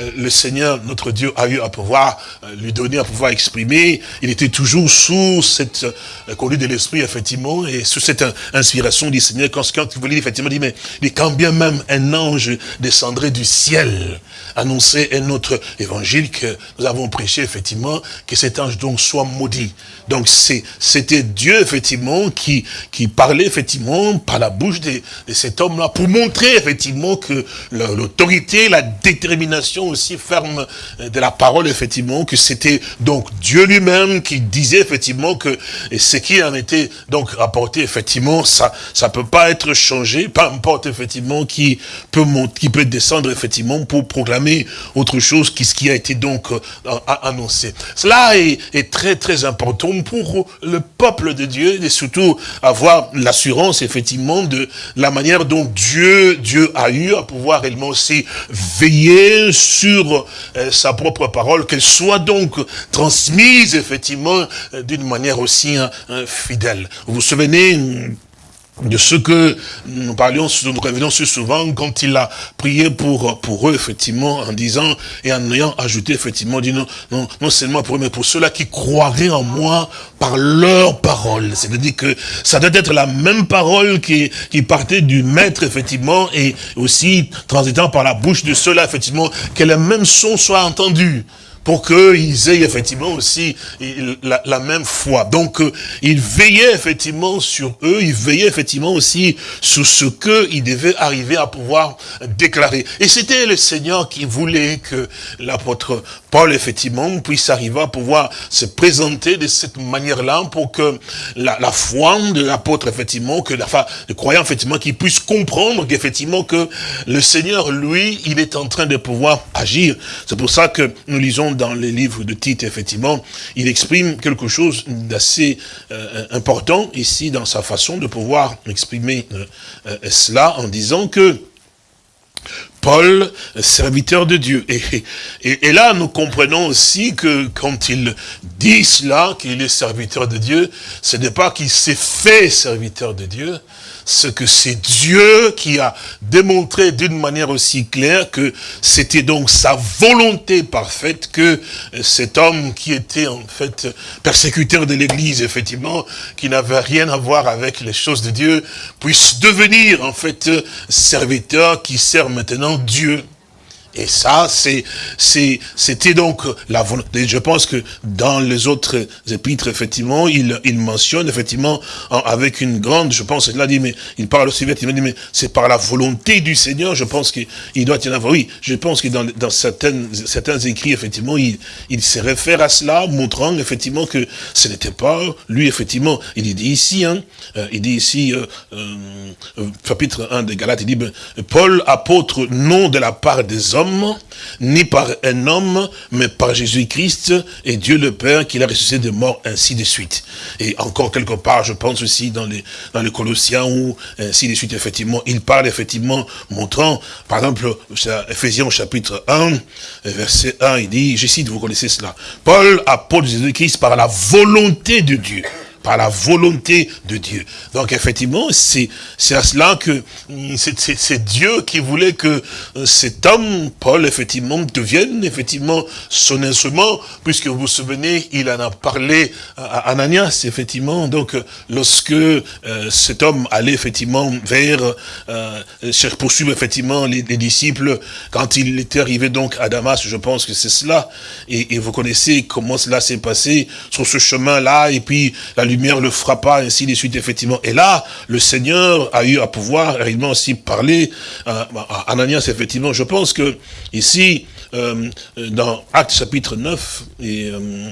[SPEAKER 3] euh, le Seigneur, notre Dieu, a eu à pouvoir euh, lui donner, à pouvoir exprimer, il était toujours sous cette euh, conduite de l'Esprit, effectivement, sous cette inspiration du Seigneur, quand, quand vous voulez, effectivement, dit, mais quand bien même un ange descendrait du ciel, annoncer un autre évangile que nous avons prêché, effectivement, que cet ange donc soit maudit. Donc c'était Dieu, effectivement, qui, qui parlait, effectivement, par la bouche de, de cet homme-là, pour montrer, effectivement, que l'autorité, la détermination aussi ferme de la parole, effectivement, que c'était donc Dieu lui-même qui disait, effectivement, que ce qui en était donc rapporté, effectivement, ça ça peut pas être changé, peu importe, effectivement, qui peut, qui peut descendre, effectivement, pour proclamer autre chose qui ce qui a été donc euh, annoncé. Cela est, très, très important pour le peuple de Dieu et surtout avoir l'assurance effectivement de la manière dont Dieu Dieu a eu à pouvoir réellement aussi veiller sur euh, sa propre parole, qu'elle soit donc transmise effectivement euh, d'une manière aussi hein, fidèle. Vous vous souvenez de ce que nous parlions, nous revenons souvent quand il a prié pour, pour eux, effectivement, en disant, et en ayant ajouté, effectivement, dit non, non, non seulement pour eux, mais pour ceux-là qui croiraient en moi par leur parole. C'est-à-dire que ça doit être la même parole qui, qui partait du maître, effectivement, et aussi transitant par la bouche de ceux-là, effectivement, que le même son soit entendu pour qu'ils aient effectivement aussi la, même foi. Donc, euh, il veillait effectivement sur eux, il veillait effectivement aussi sur ce qu'ils devaient arriver à pouvoir déclarer. Et c'était le Seigneur qui voulait que l'apôtre Paul, effectivement, puisse arriver à pouvoir se présenter de cette manière-là pour que la, foi de l'apôtre, effectivement, que la foi de croyant, effectivement, qu'il puisse comprendre qu'effectivement que le Seigneur, lui, il est en train de pouvoir agir. C'est pour ça que nous lisons dans les livres de Tite, effectivement, il exprime quelque chose d'assez euh, important ici dans sa façon de pouvoir exprimer euh, euh, cela en disant que Paul, serviteur de Dieu. Et, là, nous comprenons aussi que quand il dit cela, qu'il est serviteur de Dieu, ce n'est pas qu'il s'est fait serviteur de Dieu, ce que c'est Dieu qui a démontré d'une manière aussi claire que c'était donc sa volonté parfaite que cet homme qui était en fait persécuteur de l'Église, effectivement, qui n'avait rien à voir avec les choses de Dieu, puisse devenir en fait serviteur qui sert maintenant Dieu. Et ça, c'était donc la volonté. Je pense que dans les autres épîtres, effectivement, il, il mentionne effectivement avec une grande, je pense, il dit, mais il parle aussi vite, il dit, mais c'est par la volonté du Seigneur, je pense qu'il doit y en avoir. Oui, je pense que dans, dans certaines, certains écrits, effectivement, il, il se réfère à cela, montrant effectivement que ce n'était pas lui, effectivement. Il dit ici, hein, euh, il dit ici, euh, euh, chapitre 1 des Galates, il dit, ben, Paul, apôtre, non de la part des hommes, ni par un homme, mais par Jésus-Christ et Dieu le Père qui l'a ressuscité de mort, ainsi de suite. Et encore quelque part, je pense aussi dans les, dans les Colossiens où, ainsi de suite, effectivement, il parle effectivement, montrant, par exemple, Ephésiens chapitre 1, verset 1, il dit, je cite, vous connaissez cela, Paul, apôtre Jésus-Christ par la volonté de Dieu par la volonté de Dieu. Donc effectivement, c'est à cela que c'est Dieu qui voulait que euh, cet homme, Paul, effectivement, devienne effectivement son instrument, puisque vous vous souvenez, il en a parlé à Ananias, effectivement. Donc lorsque euh, cet homme allait effectivement vers euh, poursuivre effectivement les, disciples, quand il était arrivé donc à Damas, je pense que c'est cela, et, et, vous connaissez comment cela s'est passé sur ce chemin-là, et puis la lumière le frappa, ainsi de suite, effectivement. Et là, le Seigneur a eu à pouvoir réellement aussi parler à, Ananias, effectivement. Je pense que ici, euh, dans Acte chapitre 9, et euh,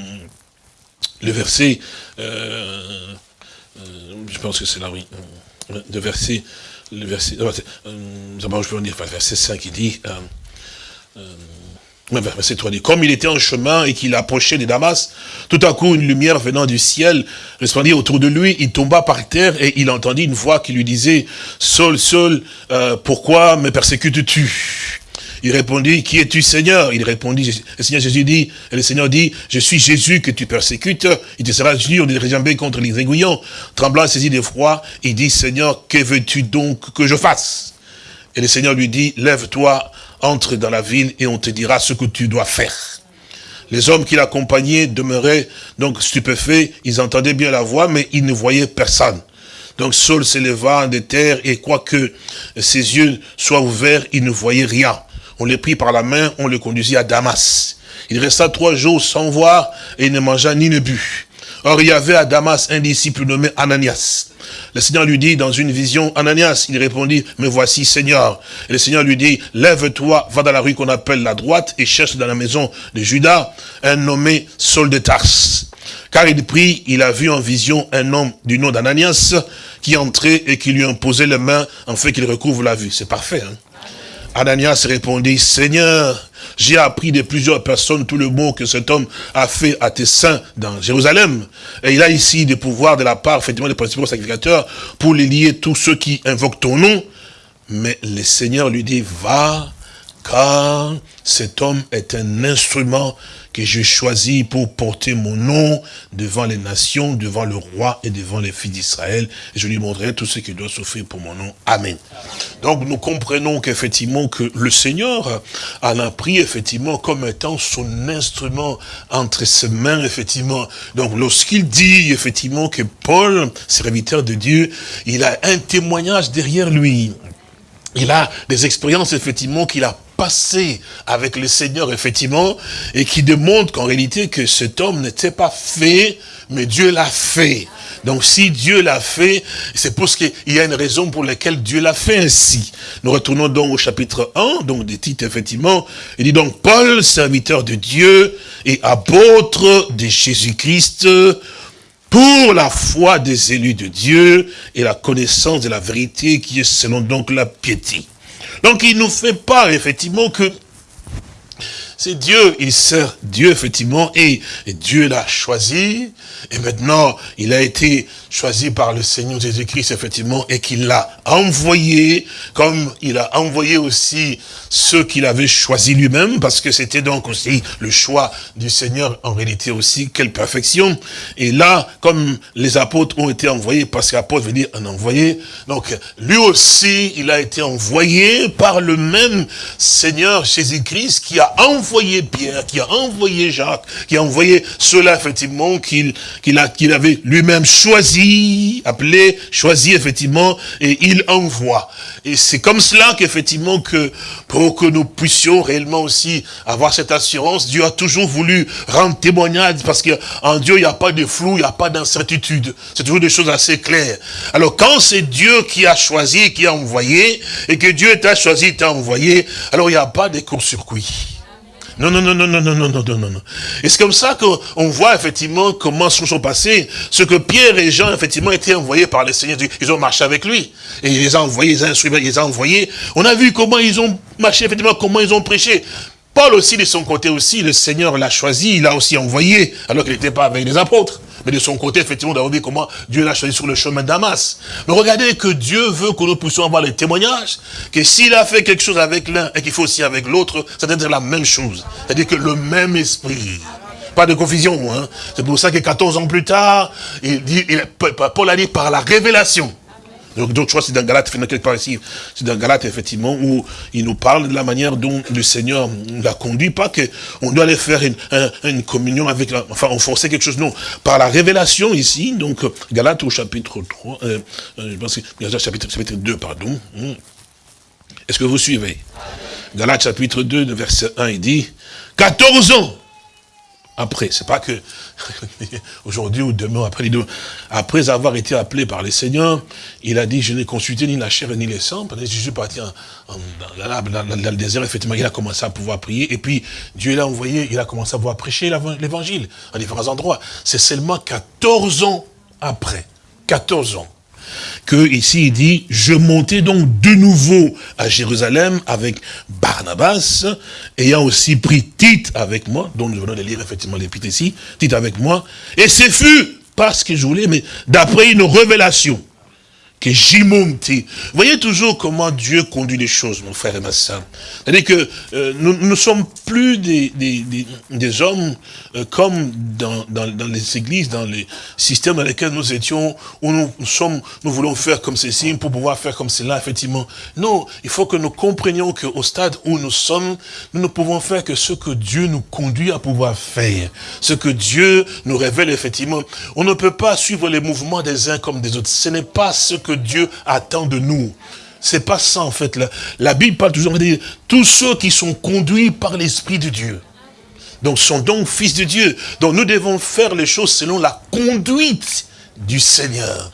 [SPEAKER 3] le verset, euh, je pense que c'est là, oui, le verset, le verset, d'abord je peux dire, verset 5, il dit, Verset 3 dit, comme il était en chemin et qu'il approchait de Damas, tout à coup une lumière venant du ciel resplendit autour de lui, il tomba par terre et il entendit une voix qui lui disait, Saul, Saul, euh, pourquoi me persécutes-tu? Il répondit, qui es-tu Seigneur? Il répondit, le Seigneur Jésus dit, et le Seigneur dit, je suis Jésus que tu persécutes, il te sera dur de réjamber contre les aiguillons. Tremblant, saisi d'effroi, il dit, Seigneur, que veux-tu donc que je fasse? Et le Seigneur lui dit, lève-toi, entre dans la ville et on te dira ce que tu dois faire. Les hommes qui l'accompagnaient demeuraient donc stupéfaits, ils entendaient bien la voix, mais ils ne voyaient personne. Donc Saul s'éleva de terre et quoique ses yeux soient ouverts, il ne voyait rien. On les prit par la main, on le conduisit à Damas. Il resta trois jours sans voir et ne mangea ni ne but. Or, il y avait à Damas un disciple nommé Ananias. Le Seigneur lui dit dans une vision, Ananias, il répondit, me voici Seigneur. Et le Seigneur lui dit, lève-toi, va dans la rue qu'on appelle la droite et cherche dans la maison de Judas un nommé Saul de Tars. Car il prit, il a vu en vision un homme du nom d'Ananias qui entrait et qui lui imposait les mains en fait qu'il recouvre la vue. C'est parfait. Hein? Ananias répondit, Seigneur, j'ai appris de plusieurs personnes tout le mot que cet homme a fait à tes saints dans Jérusalem. Et il a ici des pouvoirs de la part, effectivement, des principaux sacrificateurs pour les lier tous ceux qui invoquent ton nom. Mais le Seigneur lui dit, va, car cet homme est un instrument que j'ai choisi pour porter mon nom devant les nations, devant le roi et devant les filles d'Israël. Je lui montrerai tout ce qu'il doit souffrir pour mon nom. Amen. Donc nous comprenons qu'effectivement que le Seigneur en a pris effectivement comme étant son instrument entre ses mains, effectivement. Donc lorsqu'il dit effectivement que Paul, serviteur de Dieu, il a un témoignage derrière lui. Il a des expériences effectivement qu'il a passé avec le Seigneur, effectivement, et qui démontre qu'en réalité, que cet homme n'était pas fait, mais Dieu l'a fait. Donc si Dieu l'a fait, c'est parce qu'il y a une raison pour laquelle Dieu l'a fait ainsi. Nous retournons donc au chapitre 1, donc des titres, effectivement. Il dit donc, Paul, serviteur de Dieu et apôtre de Jésus-Christ, pour la foi des élus de Dieu et la connaissance de la vérité qui est selon donc la piété. Donc il nous fait part effectivement que c'est Dieu, il sert Dieu effectivement, et, Dieu l'a choisi, et maintenant il a été choisi par le Seigneur Jésus-Christ effectivement, et qu'il l'a envoyé, comme il a envoyé aussi ceux qu'il avait choisis lui-même, parce que c'était donc aussi le choix du Seigneur en réalité aussi, quelle perfection. Et là, comme les apôtres ont été envoyés, parce qu'apôtre veut dire un envoyé, donc lui aussi, il a été envoyé par le même Seigneur Jésus-Christ qui a envoyé Pierre, qui a envoyé Jacques, qui a envoyé ceux-là, effectivement, qu'il qu'il avait lui-même choisi, appelé, choisi, effectivement, et il envoie. Et c'est comme cela qu'effectivement, que pour que nous puissions réellement aussi avoir cette assurance, Dieu a toujours voulu rendre témoignage, parce qu'en Dieu, il n'y a pas de flou, il n'y a pas d'incertitude. C'est toujours des choses assez claires. Alors, quand c'est Dieu qui a choisi, qui a envoyé, et que Dieu t'a choisi, t'a envoyé, alors il n'y a pas de court-circuit. Non, non, non, non, non, non, non, non, non, non. Et c'est comme ça qu'on voit effectivement comment se sont passés. Ce que Pierre et Jean, effectivement, étaient envoyés par le Seigneur. Ils ont marché avec lui. Et il les a envoyés, ils les ont envoyés. On a vu comment ils ont marché, effectivement, comment ils ont prêché. Paul aussi, de son côté aussi, le Seigneur l'a choisi, il l'a aussi envoyé, alors qu'il n'était pas avec les apôtres. Mais de son côté, effectivement, d'avoir vu comment Dieu l'a choisi sur le chemin d'Amas. Mais regardez que Dieu veut que nous puissions avoir les témoignages, que s'il a fait quelque chose avec l'un et qu'il faut aussi avec l'autre, ça doit être la même chose. C'est-à-dire que le même esprit. Pas de confusion, hein. C'est pour ça que 14 ans plus tard, il dit, Paul a dit par la révélation. Donc, donc, je crois que c'est dans Galate, quelque part ici, c'est dans Galate, effectivement, où il nous parle de la manière dont le Seigneur l'a conduit, pas qu'on doit aller faire une, une communion avec, la, enfin, enforcer quelque chose, non. Par la révélation ici, donc, Galate au chapitre 3, euh, euh, je pense que, chapitre, chapitre 2, pardon. Hmm. Est-ce que vous suivez? Galate chapitre 2, verset 1, il dit, 14 ans après. C'est pas que aujourd'hui ou demain, après les deux. Après avoir été appelé par les seigneurs, il a dit, je n'ai consulté ni la chair ni les sangs. Pendant que je suis parti en, dans, le désert, effectivement, il a commencé à pouvoir prier. Et puis, Dieu l'a envoyé, il a commencé à pouvoir prêcher l'évangile à différents endroits. C'est seulement 14 ans après. 14 ans que ici il dit, je montais donc de nouveau à Jérusalem avec Barnabas, ayant aussi pris Tite avec moi, dont nous venons de lire effectivement l'épître ici, Tite avec moi, et ce fut parce que je voulais, mais d'après une révélation que j'y. Vous voyez toujours comment Dieu conduit les choses, mon frère et ma soeur. C'est-à-dire que euh, nous ne sommes plus des, des, des, hommes euh, comme dans, dans, dans, les églises, dans les systèmes dans lesquels nous étions, où nous, sommes, nous voulons faire comme ceci pour pouvoir faire comme cela, effectivement. Non, il faut que nous comprenions qu'au stade où nous sommes, nous ne pouvons faire que ce que Dieu nous conduit à pouvoir faire. Ce que Dieu nous révèle, effectivement. On ne peut pas suivre les mouvements des uns comme des autres. Ce n'est pas ce que Dieu attend de nous. C'est pas ça en fait. La, Bible parle toujours de tous ceux qui sont conduits par l'Esprit de Dieu. Donc sont donc fils de Dieu. Donc nous devons faire les choses selon la conduite du Seigneur.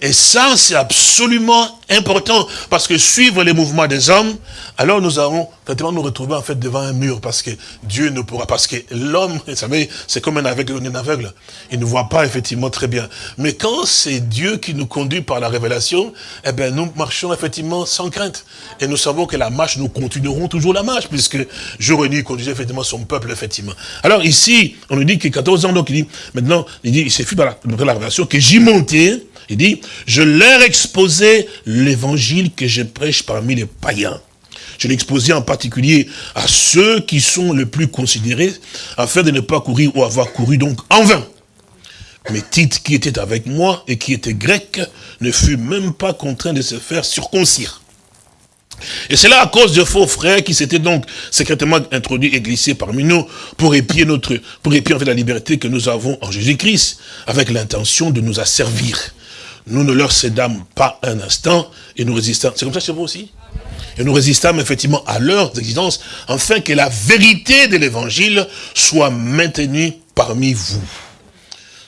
[SPEAKER 3] Et ça, c'est absolument important, parce que suivre les mouvements des hommes, alors nous allons effectivement nous retrouver en fait devant un mur, parce que Dieu ne pourra, parce que l'homme, vous savez, c'est comme un aveugle, un aveugle, il ne voit pas effectivement très bien. Mais quand c'est Dieu qui nous conduit par la révélation, eh bien nous marchons effectivement sans crainte. Et nous savons que la marche, nous continuerons toujours la marche, puisque jour et nuit conduisait effectivement son peuple, effectivement. Alors ici, on nous dit que 14 ans, donc il dit, maintenant, il dit, il s'est fait par la, la révélation que j'y montais, il dit, je leur exposais l'évangile que je prêche parmi les païens. Je l'exposais en particulier à ceux qui sont les plus considérés, afin de ne pas courir ou avoir couru donc en vain. Mais Tite, qui était avec moi et qui était grec, ne fut même pas contraint de se faire circoncire. Et c'est là à cause de faux frères qui s'étaient donc secrètement introduits et glissés parmi nous pour épier notre, pour épier la liberté que nous avons en Jésus-Christ, avec l'intention de nous asservir nous ne leur cédâmes pas un instant et nous résistons. C'est comme ça chez vous aussi Et nous résistâmes effectivement à leurs exigences, afin que la vérité de l'évangile soit maintenue parmi vous.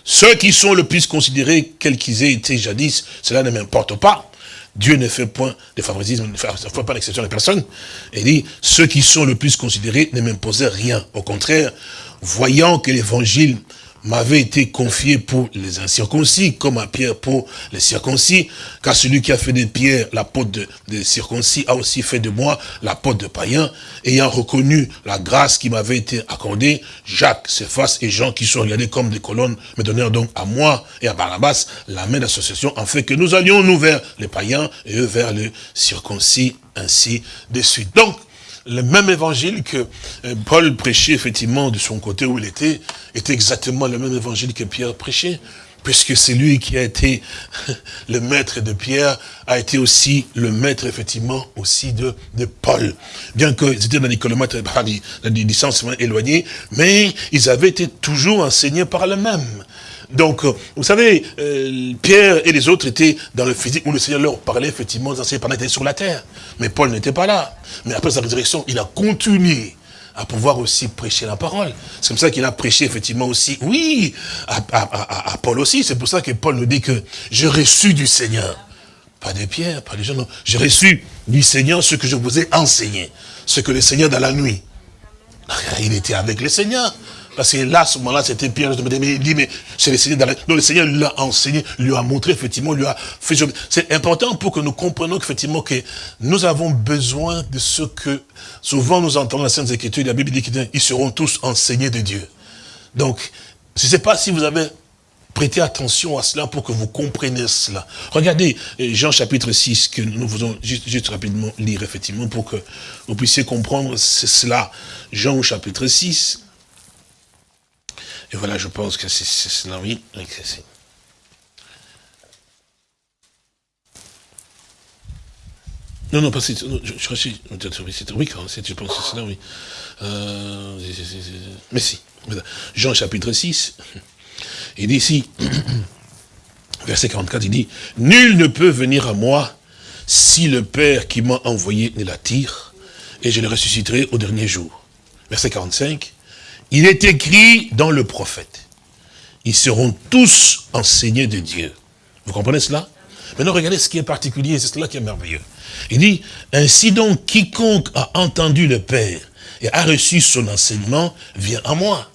[SPEAKER 3] Ceux qui sont le plus considérés, quels qu'ils aient été jadis, cela ne m'importe pas. Dieu ne fait point de favoritisme, ne fait pas d'exception de personne. Et dit, ceux qui sont le plus considérés ne m'imposaient rien. Au contraire, voyant que l'évangile m'avait été confié pour les incirconcis, comme à Pierre pour les circoncis, car celui qui a fait de Pierre l'apôtre des circoncis a aussi fait de moi l'apôtre de païens, ayant reconnu la grâce qui m'avait été accordée, Jacques, Cephas et Jean qui sont regardés comme des colonnes, me donnèrent donc à moi et à Barnabas la main d'association, en fait que nous allions nous vers les païens et eux vers les circoncis, ainsi de suite. Donc, le même évangile que euh, Paul prêchait effectivement de son côté où il était, était exactement le même évangile que Pierre prêchait. Puisque c'est lui qui a été le maître de Pierre, a été aussi le maître, effectivement, aussi de, de Paul. Bien qu'ils étaient dans des kilomètres, dans des distances éloignées, mais ils avaient été toujours enseignés par le même. Donc, euh, vous savez, euh, Pierre et les autres étaient dans le physique où le Seigneur leur parlait, effectivement, pendant qu'ils étaient sur la terre. Mais Paul n'était pas là. Mais après sa résurrection, il a continué à pouvoir aussi prêcher la parole. C'est comme ça qu'il a prêché effectivement aussi, oui, à, à Paul aussi. C'est pour ça que Paul nous dit que j'ai reçu du Seigneur. Pas de Pierre, pas des gens, non. J'ai reçu du Seigneur ce que je vous ai enseigné. Ce que le Seigneur dans la nuit. Il était avec le Seigneur. Parce que là, à ce moment-là, c'était Pierre. Mais il dit, mais c'est le Seigneur. Donc le Seigneur lui enseigné, lui a montré, effectivement, lui a fait. C'est important pour que nous comprenions qu'effectivement, que nous avons besoin de ce que, souvent nous entendons la Sainte Écriture, la Bible dit qu'ils seront tous enseignés de Dieu. Donc, je ne sais pas si vous avez prêté attention à cela pour que vous compreniez cela. Regardez euh, Jean chapitre 6, que nous faisons juste, juste rapidement lire, effectivement, pour que vous puissiez comprendre cela. Jean chapitre 6, et voilà, je pense que c'est cela, oui. Non, non, pas c'est, je, je, oui, je pense que c'est cela, oui. Euh, mais si, Jean chapitre 6, il dit ici, verset 44, il dit, « Nul ne peut venir à moi si le Père qui m'a envoyé ne l'attire, et je le ressusciterai au dernier jour. » Verset 45, Il est écrit dans le prophète. Ils seront tous enseignés de Dieu. Vous comprenez cela? Maintenant, regardez ce qui est particulier, c'est cela qui est merveilleux. Il dit, ainsi donc, quiconque a entendu le Père et a reçu son enseignement vient à moi.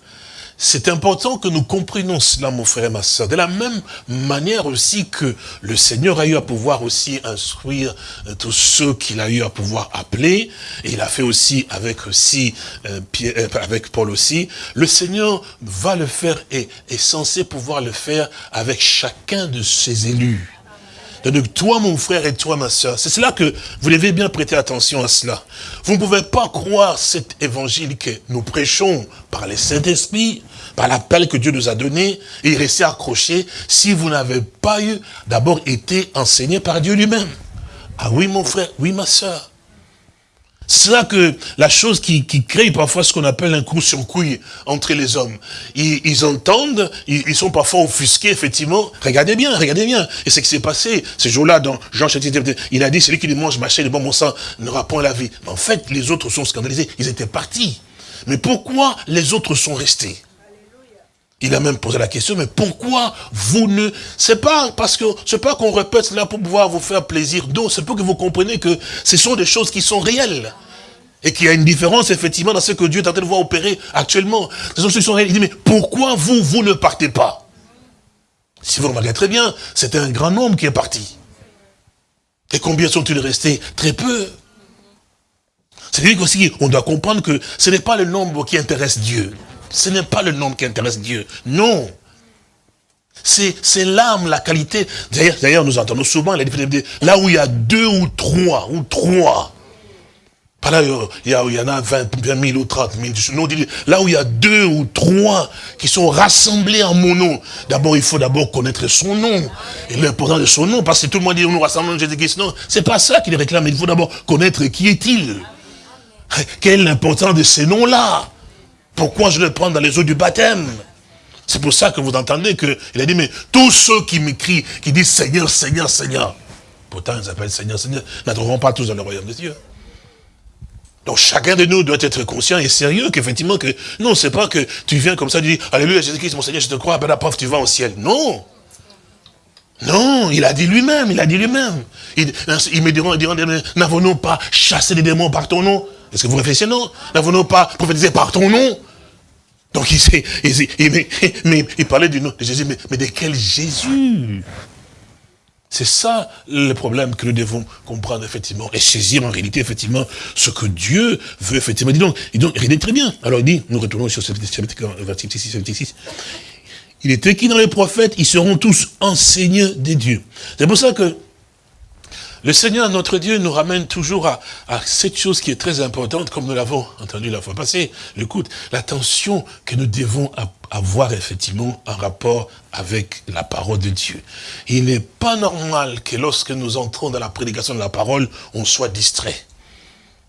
[SPEAKER 3] C'est important que nous comprenions cela, mon frère et ma soeur. De la même manière aussi que le Seigneur a eu à pouvoir aussi instruire euh, tous ceux qu'il a eu à pouvoir appeler, et il a fait aussi avec aussi euh, euh, avec Paul aussi, le Seigneur va le faire et est censé pouvoir le faire avec chacun de ses élus. Donc toi, mon frère, et toi, ma soeur, c'est cela que vous devez bien prêter attention à cela. Vous ne pouvez pas croire cet évangile que nous prêchons par les Saint-Esprit, par l'appel que Dieu nous a donné, et rester accroché si vous n'avez pas eu d'abord été enseigné par Dieu lui-même. Ah oui, mon frère, oui, ma soeur. C'est là que la chose qui, crée parfois ce qu'on appelle un coup sur couille entre les hommes. Ils, entendent, ils, sont parfois offusqués, effectivement. Regardez bien, regardez bien. Et ce qui s'est passé, ce jour-là, dans Jean chapitre il a dit, celui qui mange ma chair et bon sang n'aura point la vie. En fait, les autres sont scandalisés. Ils étaient partis. Mais pourquoi les autres sont restés? Il a même posé la question, mais pourquoi vous ne... C'est pas parce que c'est pas qu'on répète cela pour pouvoir vous faire plaisir. Non, c'est pour que vous compreniez que ce sont des choses qui sont réelles. Et qu'il y a une différence, effectivement, dans ce que Dieu est en train de voir opérer actuellement. Ce sont choses qui sont réelles. Il dit, mais pourquoi vous, vous ne partez pas? Si vous remarquez très bien, c'était un grand nombre qui est parti. Et combien sont-ils restés? Très peu. C'est-à-dire aussi, on doit comprendre que ce n'est pas le nombre qui intéresse Dieu. Ce n'est pas le nombre qui intéresse Dieu. Non. C'est l'âme, la qualité. D'ailleurs, nous entendons souvent là où il y a deux ou trois, ou trois. Pas là, il y, en a 20, 000 ou 30 000. là où il y a deux ou trois qui sont rassemblés en mon nom. D'abord, il faut d'abord connaître son nom. Et l'importance de son nom, parce que tout le monde dit, nous rassemblons Jésus-Christ. Non, c'est pas ça qu'il réclame. Il faut d'abord connaître qui est-il. Quelle est l'importance de ces noms-là? Pourquoi je le prends dans les eaux du baptême? C'est pour ça que vous entendez qu'il a dit, mais tous ceux qui m'écrient, qui disent Seigneur, Seigneur, Seigneur, pourtant ils s'appellent Seigneur, Seigneur, n'entreront pas tous dans le royaume de Dieu. Donc chacun de nous doit être conscient et sérieux qu'effectivement que, non, c'est pas que tu viens comme ça, tu dis, Alléluia, Jésus-Christ, mon Seigneur, je te crois, ben la preuve, tu vas au ciel. Non. Non, il a dit lui-même, il a dit lui-même. Il, me diront, diront, n'avons-nous pas chassé les démons par ton nom? Est-ce que vous réfléchissez, non N'avons-nous pas prophétisé par ton nom? Donc il, il, mais, il parlait du nom de Jésus, mais, de quel Jésus? C'est ça le problème que nous devons comprendre effectivement, et saisir en réalité effectivement ce que Dieu veut effectivement. Dis donc, il donc très bien. Alors il dit, nous retournons sur ce verset 6, Il est écrit dans les prophètes, ils seront tous enseignés des dieux. C'est pour ça que le Seigneur, notre Dieu, nous ramène toujours à, cette chose qui est très importante, comme nous l'avons entendu la fois passée, l'écoute, l'attention que nous devons avoir effectivement en rapport avec la parole de Dieu. Il n'est pas normal que lorsque nous entrons dans la prédication de la parole, on soit distrait.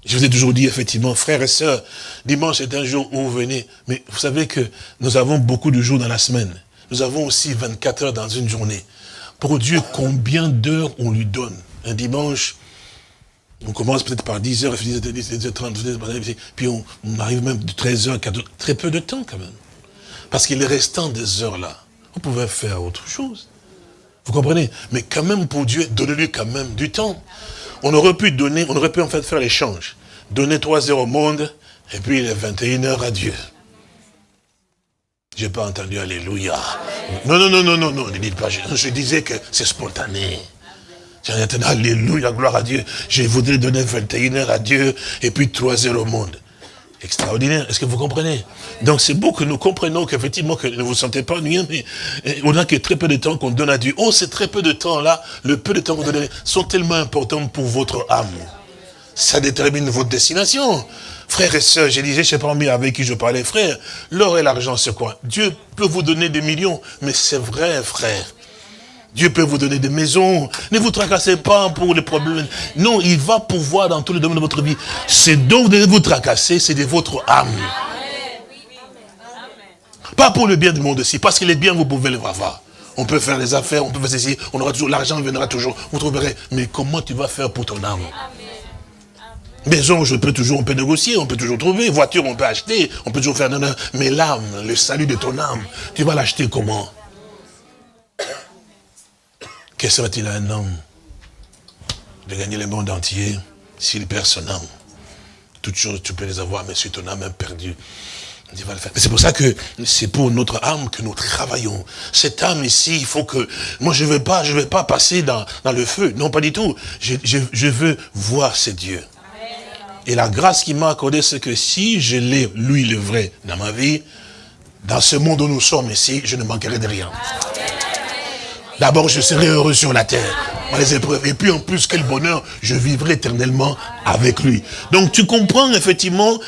[SPEAKER 3] Je vous ai toujours dit, effectivement, frères et sœurs, dimanche est un jour où vous venez, mais vous savez que nous avons beaucoup de jours dans la semaine. Nous avons aussi 24 heures dans une journée. Pour Dieu, combien d'heures on lui donne? Un dimanche, on commence peut-être par 10h, 10h30, puis on, arrive même de 13h, 14h, très peu de temps quand même. Parce qu'il est restant des heures là, on pouvait faire autre chose. Vous comprenez? Mais quand même pour Dieu, donnez-lui quand même du temps. On aurait pu donner, on aurait pu en fait faire l'échange. Donner 3 heures au monde, et puis les 21 heures à Dieu. J'ai pas entendu Alléluia. Non, non, non, non, non, non, ne dites pas, je disais que c'est spontané. Alléluia, gloire à Dieu. Je voudrais donner 21 heures à Dieu et puis 3 heures au monde. Extraordinaire, est-ce que vous comprenez? Donc c'est beau que nous comprenions qu'effectivement, que ne vous sentez pas ennuyé, mais eh, on a que très peu de temps qu'on donne à Dieu. Oh, ces très peu de temps là, le peu de temps que vous donnez, sont tellement importants pour votre âme. Ça détermine votre destination. Frères et sœurs, je disais, je ne sais pas avec qui je parlais, frère, l'or et l'argent, c'est quoi? Dieu peut vous donner des millions, mais c'est vrai, frère. Dieu peut vous donner des maisons. Ne vous tracassez pas pour les problèmes. Non, il va pouvoir dans tous les domaines de votre vie. C'est vous devez vous tracasser, c'est de votre âme. Pas pour le bien du monde aussi, parce que les biens, vous pouvez les avoir. On peut faire les affaires, on peut faire ceci, on aura toujours, l'argent viendra toujours, vous trouverez. Mais comment tu vas faire pour ton âme? Maison, je peux toujours, on peut négocier, on peut toujours trouver. Voiture, on peut acheter, on peut toujours faire... Mais l'âme, le salut de ton âme, tu vas l'acheter comment? Qu'est-ce serait-il à un homme de gagner le monde entier s'il perd son âme? Toutes choses, tu peux les avoir, mais si ton âme est perdue, c'est pour ça que c'est pour notre âme que nous travaillons. Cette âme ici, il faut que... Moi, je ne veux pas, pas passer dans, le feu. Non, pas du tout. Je, veux voir ces dieux. Et la grâce qu'il m'a accordée, c'est que si je l'ai, lui, le vrai, dans ma vie, dans ce monde où nous sommes ici, je ne manquerai de rien. D'abord, je serai heureux sur la terre, les épreuves. Et puis, en plus, quel bonheur, je vivrai éternellement avec lui. Donc, tu comprends, effectivement,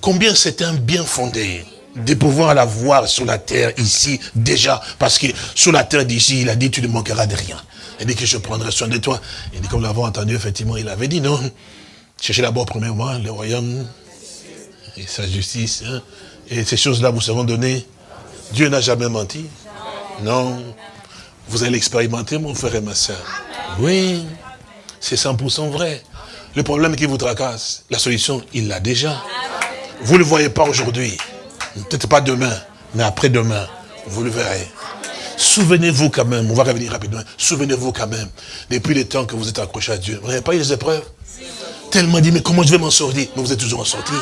[SPEAKER 3] combien c'est un bien fondé de pouvoir la voir sur la terre ici, déjà. Parce que sur la terre d'ici, il a dit, tu ne manqueras de rien. Il dit que je prendrai soin de toi. Et comme nous l'avons entendu, effectivement, il avait dit, non, cherchez d'abord, premièrement, le royaume et sa justice. Hein. Et ces choses-là vous seront données. Dieu n'a jamais menti. Non. Vous allez l'expérimenter, mon frère et ma soeur. Oui, c'est 100% vrai. Le problème qui vous tracasse, la solution, il l'a déjà. Vous ne le voyez pas aujourd'hui. Peut-être pas demain, mais après-demain, vous le verrez. Souvenez-vous quand même, on va revenir rapidement, souvenez-vous quand même, depuis le temps que vous êtes accroché à Dieu, vous n'avez pas eu des épreuves? Tellement dit, mais comment je vais m'en sortir? Mais vous êtes toujours en sortie.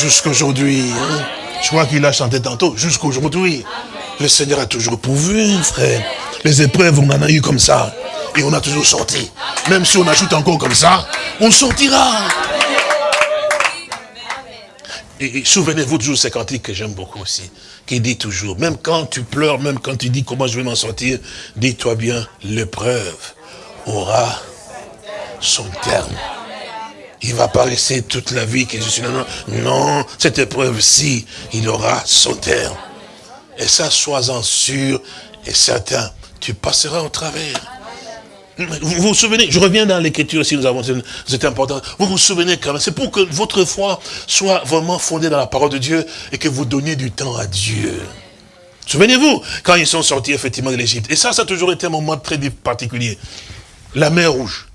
[SPEAKER 3] Jusqu'aujourd'hui, hein. je crois qu'il a chanté tantôt, jusqu'aujourd'hui, le Seigneur a toujours pourvu, frère. Les épreuves, on en a eu comme ça. Et on a toujours sorti. Même si on ajoute encore comme ça, on sortira. Et, souvenez-vous toujours ce cantique que j'aime beaucoup aussi, qui dit toujours, même quand tu pleures, même quand tu dis comment je vais m'en sortir, dis-toi bien, l'épreuve aura son terme. Il va pas rester toute la vie que je suis là. Non, non cette épreuve-ci, il aura son terme. Et ça, sois-en sûr et certain, tu passeras au travers. Vous vous souvenez, je reviens dans l'écriture aussi, nous avons, c'est important. Vous vous souvenez quand même, c'est pour que votre foi soit vraiment fondée dans la parole de Dieu et que vous donniez du temps à Dieu. Souvenez-vous, quand ils sont sortis effectivement de l'Égypte. Et ça, ça a toujours été un moment très particulier. La mer rouge.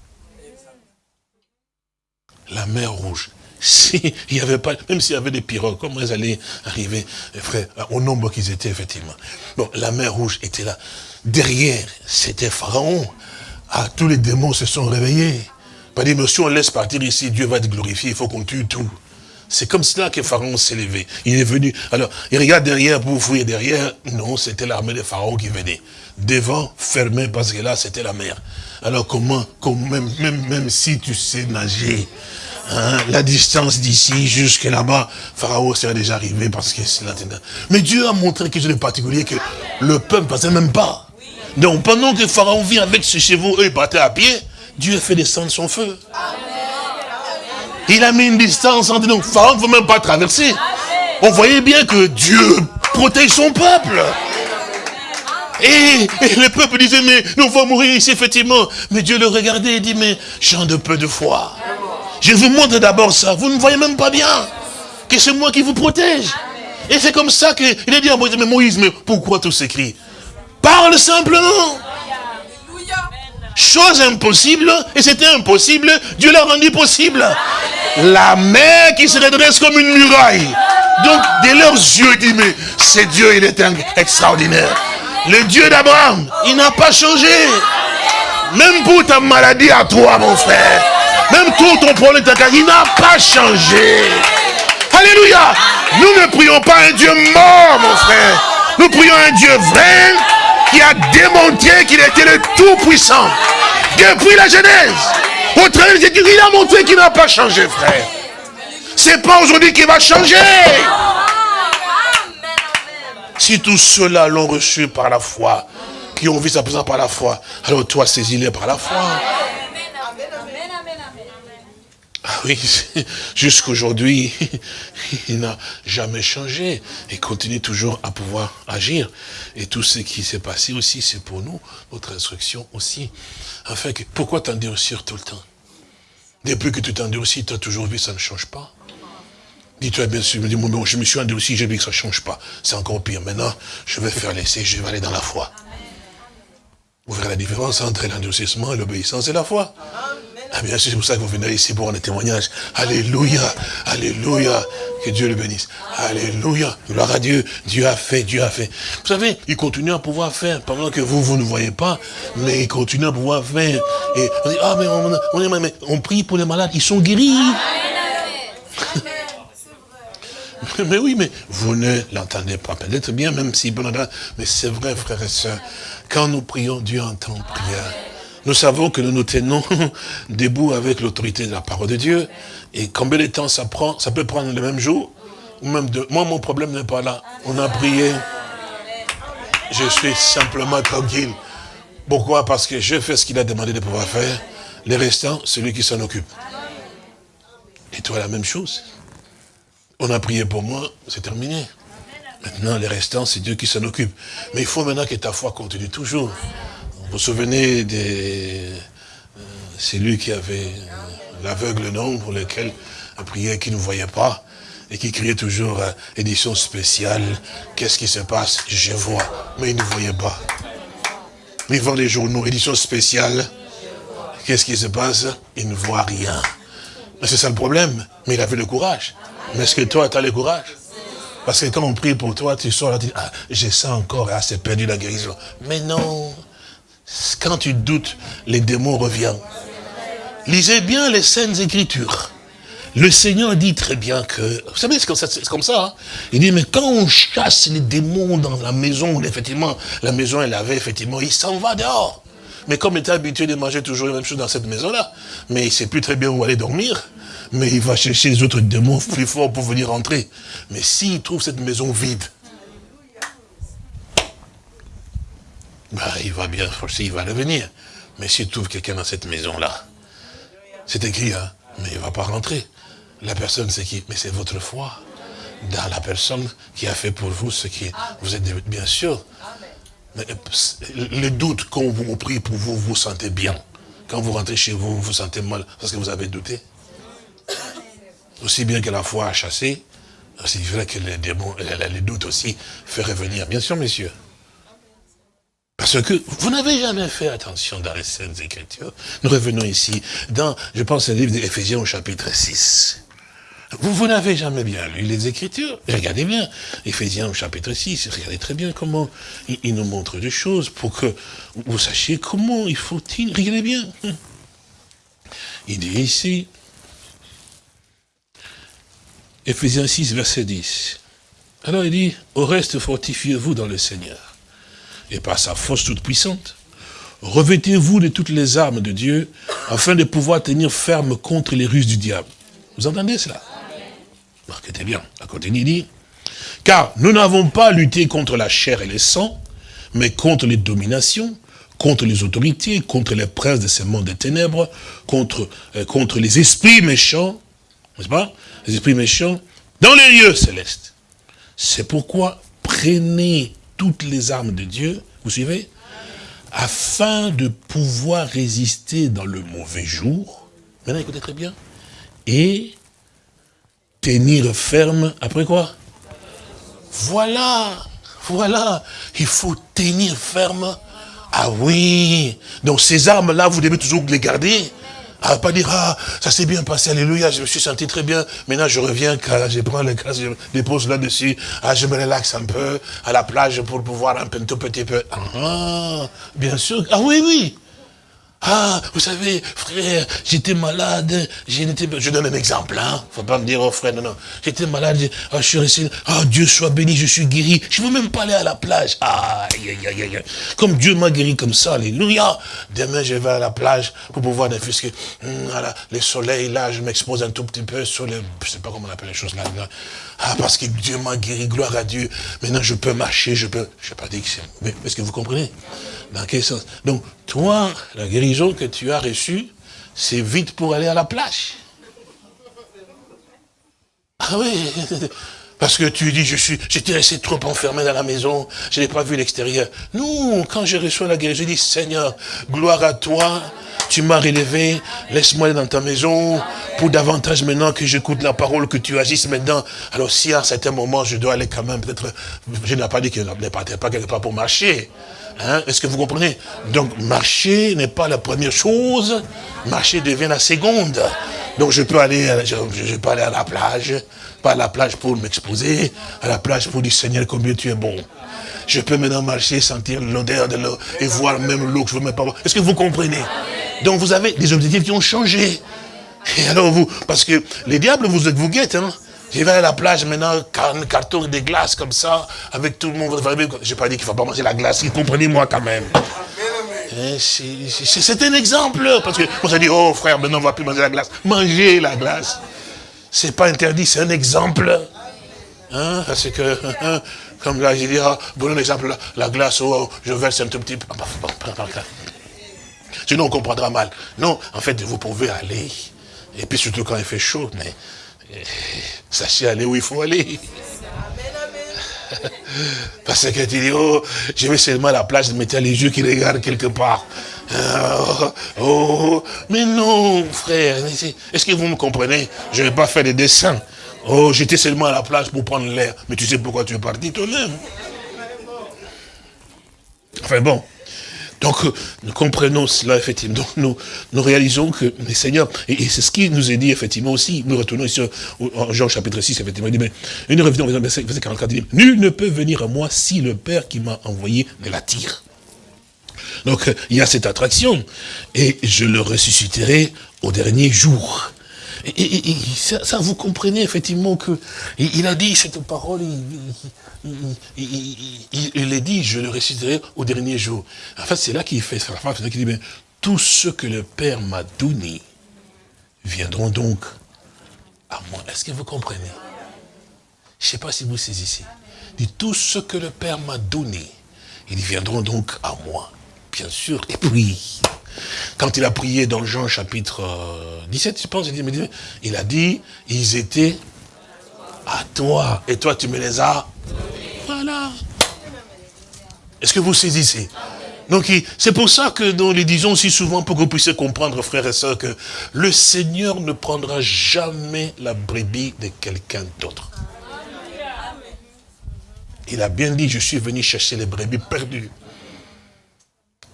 [SPEAKER 3] La mer rouge. S'il n'y avait pas, même s'il y avait des pirogues, comment ils allaient arriver, frère, au nombre qu'ils étaient, effectivement. Bon, la mer rouge était là. Derrière, c'était Pharaon. Ah, tous les démons se sont réveillés. Pas dit, mais si on laisse partir ici, Dieu va être glorifié, il faut qu'on tue tout. C'est comme cela que Pharaon s'est levé. Il est venu. Alors, il regarde derrière pour fouiller derrière. Non, c'était l'armée de Pharaon qui venait. Devant, fermé, parce que là, c'était la mer. Alors, comment, même, même, même si tu sais nager, hein, la distance d'ici jusque là-bas, Pharaon serait déjà arrivé parce que c'est là. Mais Dieu a montré quelque chose de particulier que le peuple passait même pas. Donc pendant que Pharaon vient avec ses chevaux, eux ils partaient à pied, Dieu fait descendre son feu. Il a mis une distance entre nous. Pharaon ne veut même pas traverser. On voyait bien que Dieu protège son peuple. Et, le peuple disait, mais nous allons mourir ici, effectivement. Mais Dieu le regardait et dit, mais gens de peu de foi. Je vous montre d'abord ça. Vous ne voyez même pas bien que c'est moi qui vous protège. Et c'est comme ça qu'il a dit à Moïse, mais Moïse, mais pourquoi tout s'écrit? Parle simplement. Chose impossible, et c'était impossible, Dieu l'a rendu possible. La mer qui se redresse comme une muraille. Donc, dès leurs yeux, il dit, mais c'est Dieu, il est extraordinaire. Le Dieu d'Abraham, il n'a pas changé. Même pour ta maladie à toi, mon frère. Même tout ton problème, il n'a pas changé. Alléluia. Nous ne prions pas un Dieu mort, mon frère. Nous prions un Dieu vrai qui a démontré qu'il était le Tout-Puissant. Depuis la Genèse. Au travers de il a montré qu'il n'a pas changé, frère. C'est pas aujourd'hui qu'il va changer. Si tous ceux-là l'ont reçu par la foi, qui ont vu sa présence par la foi, alors toi, saisis-les par la foi. Ah oui, jusqu'aujourd'hui, il n'a jamais changé et continue toujours à pouvoir agir. Et tout ce qui s'est passé aussi, c'est pour nous, notre instruction aussi. Enfin, que, pourquoi t'endurcir tout le temps? Depuis que tu t'endurcis, tu as toujours vu, ça ne change pas. Dis-toi bien sûr, je me suis endurci, j'ai vu que ça ne change pas. C'est encore pire. Maintenant, je vais faire l'essai, je vais aller dans la foi. Vous verrez la différence entre l'endurcissement l'obéissance et la foi. Ah bien sûr, c'est pour ça que vous venez ici pour un témoignage. Alléluia, Alléluia, que Dieu le bénisse. Alléluia, gloire à Dieu, Dieu a fait, Dieu a fait. Vous savez, il continue à pouvoir faire, pendant que vous, vous ne voyez pas, mais il continue à pouvoir faire. Et on dit, ah mais on, on prie pour les malades, ils sont guéris. Mais oui, mais vous ne l'entendez pas peut-être bien, même si, mais c'est vrai, frères et sœurs, quand nous prions, Dieu entend prière. Nous savons que nous nous tenons debout avec l'autorité de la parole de Dieu. Et combien de temps ça prend Ça peut prendre le même jour ou même deux. Moi, mon problème n'est pas là. On a prié. Je suis simplement tranquille. Pourquoi? Parce que je fais ce qu'il a demandé de pouvoir faire. Les restants, c'est lui qui s'en occupe. Et toi, la même chose. On a prié pour moi, c'est terminé. Maintenant, les restants, c'est Dieu qui s'en occupe. Mais il faut maintenant que ta foi continue toujours. Vous vous souvenez de euh, c'est lui qui avait euh, l'aveugle nom pour lequel il priait, qui ne voyait pas et qui criait toujours euh, édition spéciale. Qu'est-ce qui se passe? Je vois, mais il ne voyait pas. Il vend les journaux, édition spéciale. Qu'est-ce qui se passe? Il ne voit rien. C'est ça le problème. Mais il avait le courage. Mais est-ce que toi, tu as le courage? Parce que quand on prie pour toi, tu sors là, tu dis, ah, j'ai ça encore, ah, c'est perdu la guérison. Mais non. Quand tu doutes, les démons reviennent. Lisez bien les scènes écritures. Le Seigneur dit très bien que, vous savez, c'est comme ça, hein. il dit, mais quand on chasse les démons dans la maison, effectivement, la maison, elle avait, effectivement, il s'en va dehors. Mais comme il était habitué de manger toujours la même chose dans cette maison-là, mais il ne sait plus très bien où aller dormir, mais il va chercher les autres démons plus forts pour venir entrer. Mais s'il trouve cette maison vide, bah, il va bien forcer, il va revenir. Mais s'il trouve quelqu'un dans cette maison-là, c'est écrit, hein, mais il ne va pas rentrer. La personne, c'est qui? Mais c'est votre foi dans la personne qui a fait pour vous ce qui vous êtes bien sûr. Le doute quand vous prie pour vous, vous sentez bien. Quand vous rentrez chez vous, vous vous sentez mal parce que vous avez douté. Aussi bien que la foi a chassé, c'est vrai que les démons, les doutes aussi, fait revenir. Bien sûr, messieurs. Parce que vous n'avez jamais fait attention dans les scènes Écritures. Nous revenons ici dans, je pense, le livre d'Éphésiens au chapitre 6. Vous, vous n'avez jamais bien lu les Écritures. Regardez bien, Éphésiens au chapitre 6, regardez très bien comment il, nous montre des choses pour que vous sachiez comment il faut... Regardez bien. Il dit ici, Éphésiens 6, verset 10. Alors il dit, au reste, fortifiez-vous dans le Seigneur, et par sa force toute puissante, revêtez-vous de toutes les armes de Dieu, afin de pouvoir tenir ferme contre les ruses du diable. Vous entendez cela? Marquez bien, côté il dit, car nous n'avons pas lutté contre la chair et le sang, mais contre les dominations, contre les autorités, contre les princes de ce monde des ténèbres, contre, euh, contre les esprits méchants, n'est-ce pas? Les esprits méchants, dans les lieux célestes. C'est pourquoi prenez toutes les armes de Dieu, vous suivez Afin de pouvoir résister dans le mauvais jour. Maintenant, écoutez très bien. Et tenir ferme, après quoi? Voilà, voilà, il faut tenir ferme. Ah oui, donc ces armes-là, vous devez toujours les garder. Ah, pas dire, ah, ça s'est bien passé, alléluia, je me suis senti très bien. Maintenant, je reviens, je prends le casque, je dépose là-dessus. Ah, je me relaxe un peu à la plage pour pouvoir un, peu, tout petit peu. Ah, bien sûr. Ah oui, oui. Ah, vous savez, frère, j'étais malade, je donne un exemple, hein. Faut pas me dire, oh frère, non, non. J'étais malade, ah, je suis resté, ah, Dieu soit béni, je suis guéri. Je veux même pas aller à la plage. Ah, aïe, aïe, aïe, Comme Dieu m'a guéri comme ça, alléluia. Demain, je vais à la plage pour pouvoir défusquer. Hum, voilà, le soleil, là, je m'expose un tout petit peu sur le, je sais pas comment on appelle les choses là. Ah, parce que Dieu m'a guéri, gloire à Dieu. Maintenant, je peux marcher, je peux, je sais pas dire que c'est, mais est-ce que vous comprenez? Dans quel sens? Donc, toi, la guérison que tu as reçue, c'est vite pour aller à la plage. Ah oui, Parce que tu dis, je suis, j'étais resté trop enfermé dans la maison, je n'ai pas vu l'extérieur. Non, quand je reçois la guérison, je dis, Seigneur, gloire à toi, tu m'as relevé, laisse-moi aller dans ta maison, pour davantage maintenant que j'écoute la parole, que tu agisses maintenant. Alors si à un certain moment, je dois aller quand même, peut-être, je n'ai pas dit que je ne pas quelque part pour marcher. Hein, Est-ce que vous comprenez? Donc marcher n'est pas la première chose, marcher devient la seconde. Donc je peux aller, je, je peux aller à la plage, pas à la plage pour m'exposer, à la plage pour dire Seigneur combien tu es bon. Je peux maintenant marcher, sentir l'odeur de l'eau et voir même l'eau que je veux même pas voir. Est-ce que vous comprenez? Donc vous avez des objectifs qui ont changé. Et alors vous, parce que les diables vous, vous guettent, hein. Je vais à la plage maintenant, carton de glace comme ça, avec tout le monde. Je n'ai pas dit qu'il ne faut pas manger la glace, comprenez-moi quand même. Eh, c'est un exemple, parce que on s'est dit, oh frère, maintenant on ne va plus manger la glace. Manger la glace c'est pas interdit, c'est un exemple. Hein, parce que, hein, comme là, j'ai dit, ah, bon, exemple, la, glace, oh, je verse un tout petit peu. Sinon, on comprendra mal. Non, en fait, vous pouvez aller. Et puis, surtout quand il fait chaud, mais sachez aller où il faut aller. Parce que tu dis, oh, je vais seulement à la plage, de mettre les yeux qui regardent quelque part. Oh, oh, mais non, frère, est-ce que vous me comprenez? Je ne vais pas faire des dessins. Oh, j'étais seulement à la plage pour prendre l'air. Mais tu sais pourquoi tu es parti toi-même Enfin bon. Donc, nous comprenons cela, effectivement. Donc, nous, réalisons que les seigneurs, et, c'est ce qui nous est dit, effectivement, aussi, nous retournons ici en Jean chapitre 6, effectivement, il dit, mais, nous revenons au verset 44, il dit, nul ne peut venir à moi si le Père qui m'a envoyé ne l'attire. Donc, il y a cette attraction. Et je le ressusciterai au dernier jour. Et, ça, vous comprenez effectivement que il, a dit cette parole, il, il, a dit, je le ressusciterai au dernier jour. En fait, c'est là qu'il fait sa phrase, qu'il dit, mais tout ce que le Père m'a donné viendront donc à moi. Est-ce que vous comprenez? Je ne sais pas si vous saisissez. Il dit, tout ce que le Père m'a donné, ils viendront donc à moi bien sûr. Et puis, quand il a prié dans Jean chapitre 17, euh, je pense, il a dit, ils étaient à toi. Et toi, tu me les as. Voilà. Est-ce que vous saisissez? Donc, c'est pour ça que nous les disons si souvent pour que vous puissiez comprendre, frères et sœurs, que le Seigneur ne prendra jamais la brebis de quelqu'un d'autre. Il a bien dit, je suis venu chercher les brebis perdues.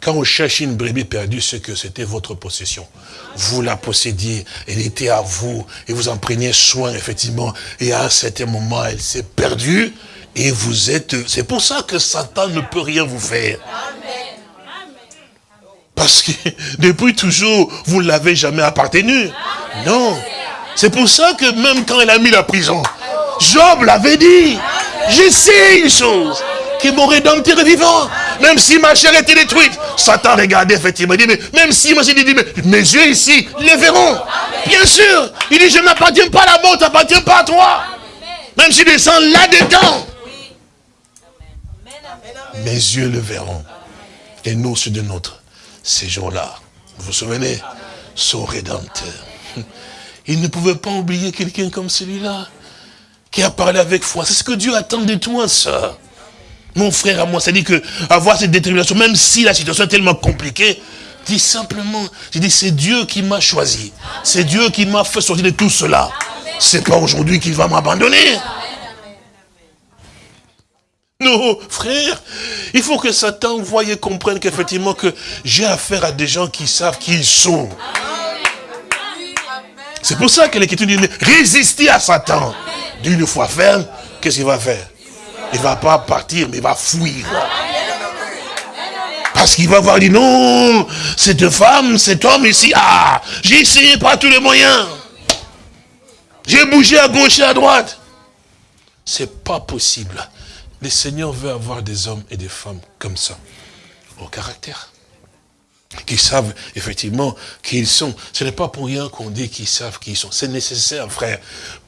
[SPEAKER 3] Quand on cherche une brebis perdue, c'est que c'était votre possession. Vous la possédiez, elle était à vous, et vous en preniez soin, effectivement. Et à un certain moment, elle s'est perdue, et vous êtes... C'est pour ça que Satan ne peut rien vous faire. Parce que depuis toujours, vous ne l'avez jamais appartenu. Non. C'est pour ça que même quand il a mis la prison, Job l'avait dit. Je sais une chose, que mon rédempteur est vivant. Même si ma chair était détruite. Satan regardait effectivement. Il dit, mais même si moi j'ai dit, mais mes yeux ici les verront. Bien sûr. Il dit, je n'appartiens pas à la mort, tu n'appartiens pas à toi. Même si descends là-dedans. Mes yeux le verront. Et nous, ceux de notre ces jours-là. Vous vous souvenez Son rédempteur. Il ne pouvait pas oublier quelqu'un comme celui-là qui a parlé avec foi. C'est ce que Dieu attend de toi, ça. Mon frère à moi, c'est-à-dire que avoir cette détermination, même si la situation est tellement compliquée, dis simplement, je dis c'est Dieu qui m'a choisi. C'est Dieu qui m'a fait sortir de tout cela. C'est pas aujourd'hui qu'il va m'abandonner. Non, frère, il faut que Satan voie et comprenne qu'effectivement que j'ai affaire à des gens qui savent qui ils sont. C'est pour ça que l'Écriture dit, résister à Satan. D'une fois ferme, qu'est-ce qu'il va faire? Il ne va pas partir, mais il va fuir. Parce qu'il va voir, dit non, cette femme, cet homme ici, ah, j'ai essayé par tous les moyens. J'ai bougé à gauche et à droite. C'est pas possible. Le Seigneur veut avoir des hommes et des femmes comme ça, au caractère. Qui savent effectivement qui ils sont. Ce n'est pas pour rien qu'on dit qu'ils savent qui ils sont. C'est nécessaire, frère,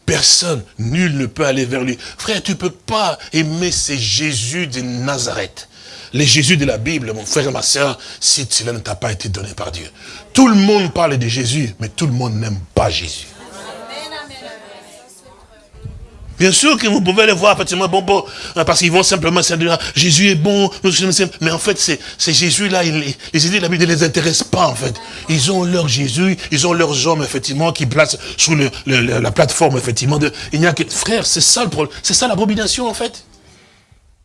[SPEAKER 3] Personne, nul ne peut aller vers lui. Frère, tu ne peux pas aimer ces Jésus de Nazareth. Les Jésus de la Bible, mon frère et ma soeur, si cela ne t'a pas été donné par Dieu. Tout le monde parle de Jésus, mais tout le monde n'aime pas Jésus. Bien sûr que vous pouvez les voir, effectivement, bon, bon, hein, parce qu'ils vont simplement dire, Jésus est bon, mais en fait, c'est Jésus-là, les idées de la Bible ne les intéressent pas, en fait. Ils ont leur Jésus, ils ont leurs hommes, effectivement, qui placent sous la plateforme, effectivement, il n'y a que, frère, c'est ça le problème, c'est ça l'abomination, en fait.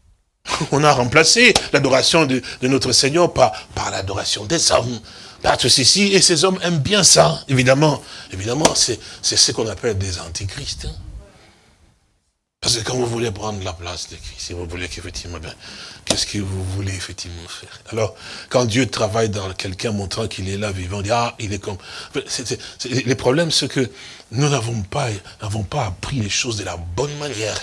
[SPEAKER 3] On a remplacé l'adoration de, notre Seigneur par, l'adoration des hommes. Par ceci, et ces hommes aiment bien ça, évidemment. Évidemment, c'est ce qu'on appelle des antichrists. Hein. Parce que quand vous voulez prendre la place de Christ, si vous voulez qu'effectivement, ben, qu'est-ce que vous voulez effectivement faire? Alors, quand Dieu travaille dans quelqu'un montrant qu'il est là vivant, on dit, ah, il est comme... les problèmes, c'est que nous n'avons pas, pas appris les choses de la bonne manière.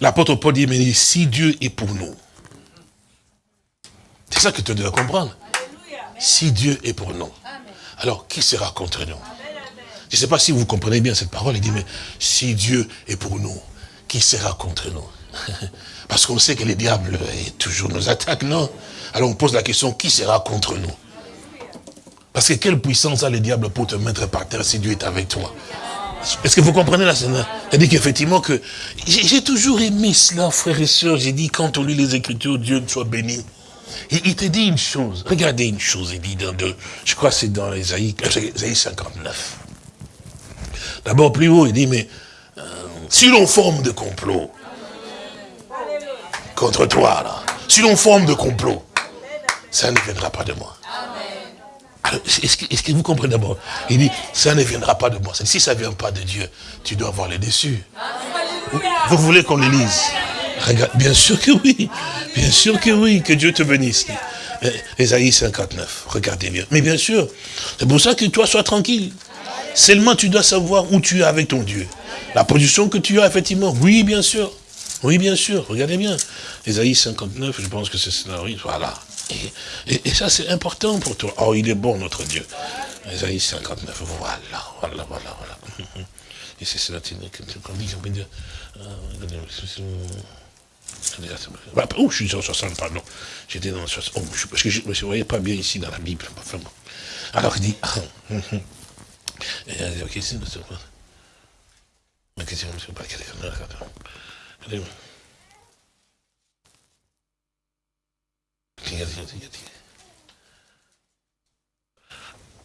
[SPEAKER 3] L'apôtre Paul dit, mais si Dieu est pour nous, c'est ça que tu dois comprendre. Si Dieu est pour nous, alors qui sera contre nous? Je ne sais pas si vous comprenez bien cette parole. Il dit, mais si Dieu est pour nous, qui sera contre nous? Parce qu'on sait que les diables toujours nous attaquent, non? Alors on pose la question, qui sera contre nous? Parce que quelle puissance a le diable pour te mettre par terre si Dieu est avec toi? Est-ce que vous comprenez la scène? C'est-à-dire qu'effectivement que j'ai toujours aimé cela, frères et sœurs. J'ai dit, quand on lit les Écritures, Dieu soit béni. Il, te dit une chose, regardez une chose, il dit dans deux, je crois que c'est dans Isaïe, 59. D'abord plus haut, il dit, mais euh, si l'on forme de complot contre toi, là, si l'on forme de complot, ça ne viendra pas de moi. Est-ce que, vous comprenez d'abord? Il dit, ça ne viendra pas de moi. Si ça ne vient pas de Dieu, tu dois avoir les déçus. Vous, voulez qu'on les lise? Regarde, bien sûr que oui. Bien sûr que oui, que Dieu te bénisse. Ésaïe 59, regardez bien. Mais bien sûr, c'est pour ça que toi sois tranquille. Seulement tu dois savoir où tu es avec ton Dieu. La position que tu as, effectivement. Oui, bien sûr. Oui, bien sûr. Regardez bien. Ésaïe 59, je pense que c'est cela. Voilà. Et, ça, c'est important pour toi. Oh, il est bon, notre Dieu. Ésaïe 59, voilà, voilà, voilà, voilà. Et c'est cela qu'on dit, dire... Oh, je suis en 60, pardon. J'étais dans 60. Oh, parce que je ne me voyais pas bien ici dans la Bible. Alors il dit...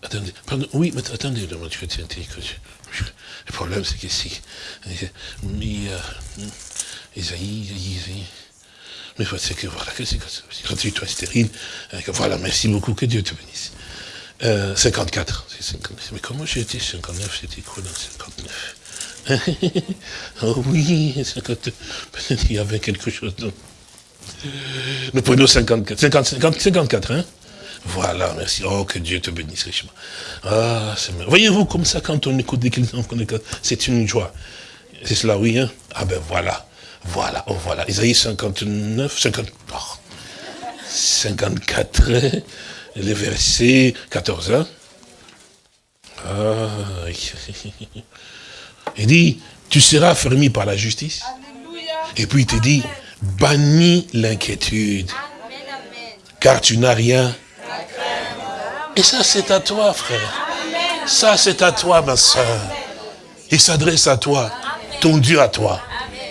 [SPEAKER 3] Attendez, pardon, oui, mais attendez, le problème c'est qu'ici, mais, euh, Isaïe, mais c'est que voilà, que c'est quand tu es stérile, euh, que voilà, merci beaucoup, que Dieu te bénisse. Euh, 54, mais comment j'ai été 59, c'était quoi dans 59 Oh oui, 59, peut-être qu'il y avait quelque chose d'autre. Nous prenons 54, 50, 54, hein? Voilà, merci. Oh, que Dieu te bénisse richement. Ah, c'est Voyez-vous, comme ça, quand on écoute des chrétiens, c'est une joie. C'est cela, oui, hein? Ah ben voilà. Voilà, oh voilà. Isaïe 59, 50, 54, les versets 14, hein ah, il dit, tu seras fermé par la justice. Et puis il te dit, bannis l'inquiétude. Car tu n'as rien. Et ça, c'est à toi, frère. Ça, c'est à toi, ma soeur. Il s'adresse à toi, ton Dieu à toi.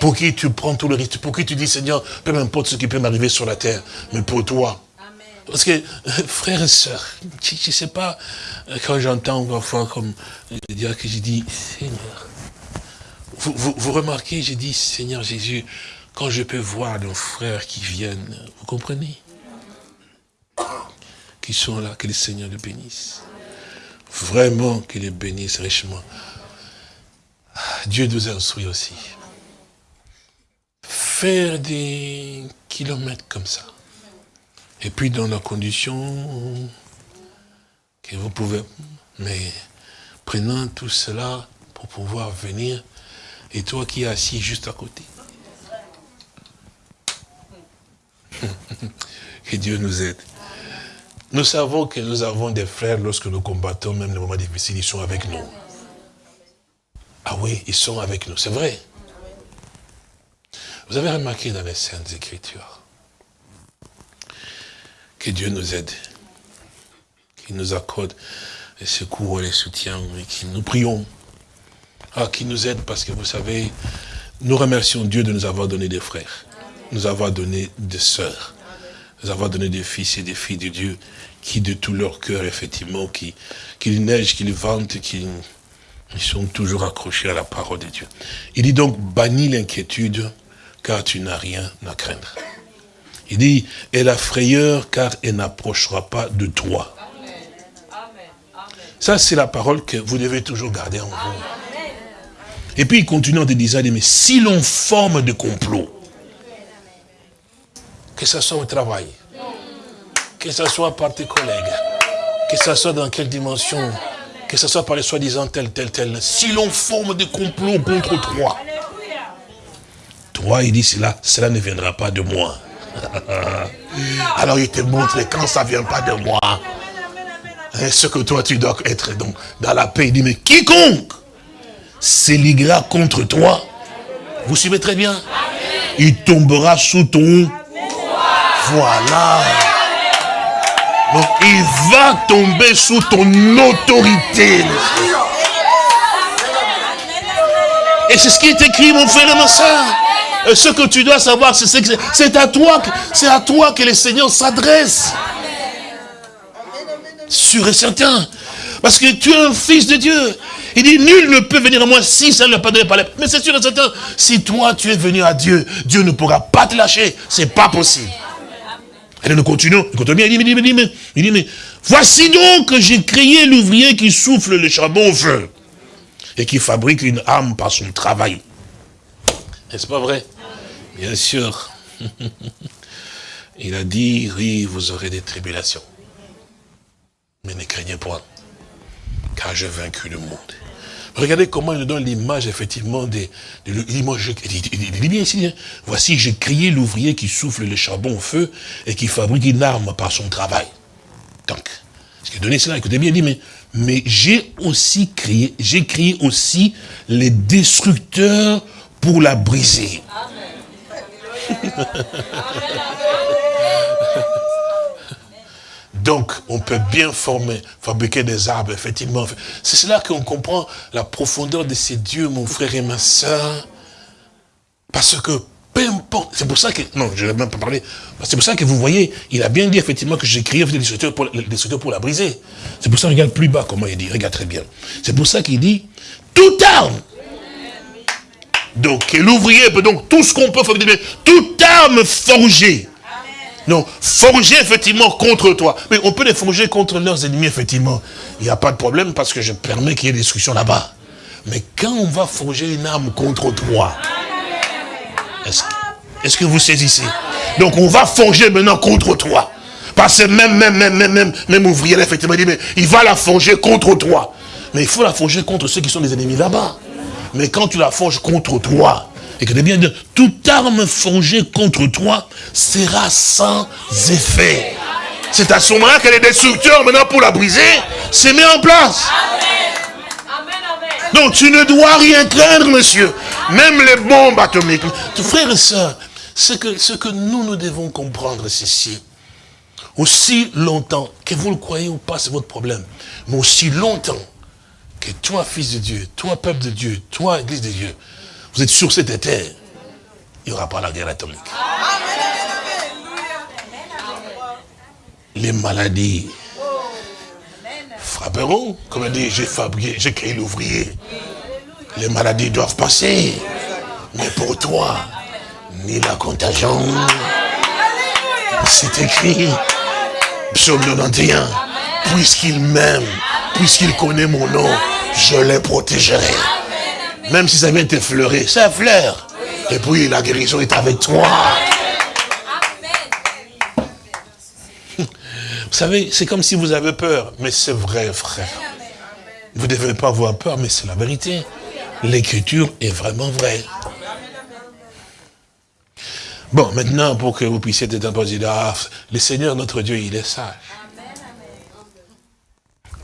[SPEAKER 3] Pour qui tu prends tout le risque, pour qui tu dis, Seigneur, peu importe ce qui peut m'arriver sur la terre, mais pour toi. Parce que, frère et soeur, je ne sais pas, quand j'entends parfois comme dire que j'ai dit, Seigneur, vous, vous, vous remarquez, j'ai dit, Seigneur Jésus, quand je peux voir nos frères qui viennent, vous comprenez? Qui sont là, que le Seigneur les bénisse. Vraiment qu'il les bénisse richement. Dieu nous instruit aussi. Faire des kilomètres comme ça. Et puis dans la condition que vous pouvez, mais prenant tout cela pour pouvoir venir, et toi qui es assis juste à côté. que Dieu nous aide. Nous savons que nous avons des frères lorsque nous combattons, même les moments difficiles, ils sont avec nous. Ah oui, ils sont avec nous, c'est vrai. Vous avez remarqué dans les Saintes Écritures que Dieu nous aide, qu'il nous accorde les secours et les soutiens, et que nous prions. ah, qui nous aide parce que vous savez, nous remercions Dieu de nous avoir donné des frères, nous avoir donné des sœurs, nous avoir donné des fils et des filles de Dieu qui de tout leur cœur, effectivement, qui, qu'il neige, qu'ils ventent, qui ils sont toujours accrochés à la parole de Dieu. Il dit donc, bannis l'inquiétude, car tu n'as rien à craindre. Il dit, et la frayeur, car elle n'approchera pas de toi. Ça, c'est la parole que vous devez toujours garder en vous. Et puis il continue en te disant, mais si l'on forme de complot, que ce soit au travail, que ce soit par tes collègues, que ce soit dans quelle dimension, que ce soit par les soi-disant tel, tel, tel, si l'on forme des complots contre toi, toi, il dit cela, cela ne viendra pas de moi. Alors il te montre quand ça ne vient pas de moi, hein, ce que toi tu dois être donc dans la paix. Il dit, mais quiconque s'éliguera contre toi, vous suivez très bien, il tombera sous ton... Voilà. Donc il va tomber sous ton autorité. Et c'est ce qui est écrit, mon frère et ma soeur. Ce que tu dois savoir, c'est que c'est à toi, c'est à toi que le Seigneur s'adresse. Sûr et certain. Parce que tu es un fils de Dieu. Il dit, nul ne peut venir à moi si ça ne l'a pas donné par. Mais c'est sûr et certain, si toi tu es venu à Dieu, Dieu ne pourra pas te lâcher. C'est pas possible. Et nous continuons, il continue, il dit, il dit, mais, il dit, mais voici donc que j'ai créé l'ouvrier qui souffle le charbon au feu et qui fabrique une âme par son travail. N'est-ce pas vrai? Bien sûr. il a dit, oui, vous aurez des tribulations. Mais ne craignez point, car j'ai vaincu le monde. Regardez comment il nous donne l'image, effectivement, des, il, dit, bien ici, hein. voici, j'ai crié l'ouvrier qui souffle le charbon au feu et qui fabrique une arme par son travail. Donc, ce qui est donné cela, écoutez bien, il dit, mais, mais j'ai aussi crié, j'ai crié aussi les destructeurs pour la briser. Donc, on peut bien former, fabriquer des arbres, effectivement. C'est cela qu'on comprend la profondeur de ces dieux, mon frère et ma soeur. Parce que, peu importe, c'est pour ça que, non, je ne vais même pas parler, c'est pour ça que vous voyez, il a bien dit effectivement que j'ai créé des pour, des pour la briser. C'est pour ça, regarde plus bas comment il dit, regarde très bien. C'est pour ça qu'il dit, toute arme. Donc, l'ouvrier peut donc tout ce qu'on peut fabriquer, toute arme forgée non, forger effectivement contre toi. Mais on peut les forger contre leurs ennemis, effectivement. Il n'y a pas de problème parce que je permets qu'il y ait des destruction là-bas. Mais quand on va forger une arme contre toi, est-ce que vous saisissez? Donc on va forger maintenant contre toi. Parce que même, même, même, même, même, même ouvrier, effectivement, il dit, mais il va la forger contre toi. Mais il faut la forger contre ceux qui sont des ennemis là-bas. Mais quand tu la forges contre toi, et que bien dire, toute arme forgée contre toi sera sans effet. C'est à ce moment-là que les destructeurs, maintenant pour la briser, se met en place. Donc tu ne dois rien craindre, monsieur. Même les bombes atomiques. Frères et sœurs, ce que, ce que nous, nous devons comprendre, c'est ceci. Aussi longtemps, que vous le croyez ou pas, c'est votre problème. Mais aussi longtemps que toi, fils de Dieu, toi, peuple de Dieu, toi, église de Dieu, vous êtes sur cette terre, il n'y aura pas la guerre atomique. Les maladies frapperont, comme dit, j'ai fabriqué, j'ai créé l'ouvrier. Les maladies doivent passer. Mais pour toi, ni la contagion, c'est écrit, psaume 91, puisqu'il m'aime, puisqu'il connaît mon nom, je les protégerai. Même si ça vient t'effleurer, ça fleur. Et puis la guérison est avec toi. Vous savez, c'est comme si vous avez peur, mais c'est vrai, frère. Vous ne devez pas avoir peur, mais c'est la vérité. L'écriture est vraiment vraie. Bon, maintenant, pour que vous puissiez être un peu le Seigneur, notre Dieu, il est sage.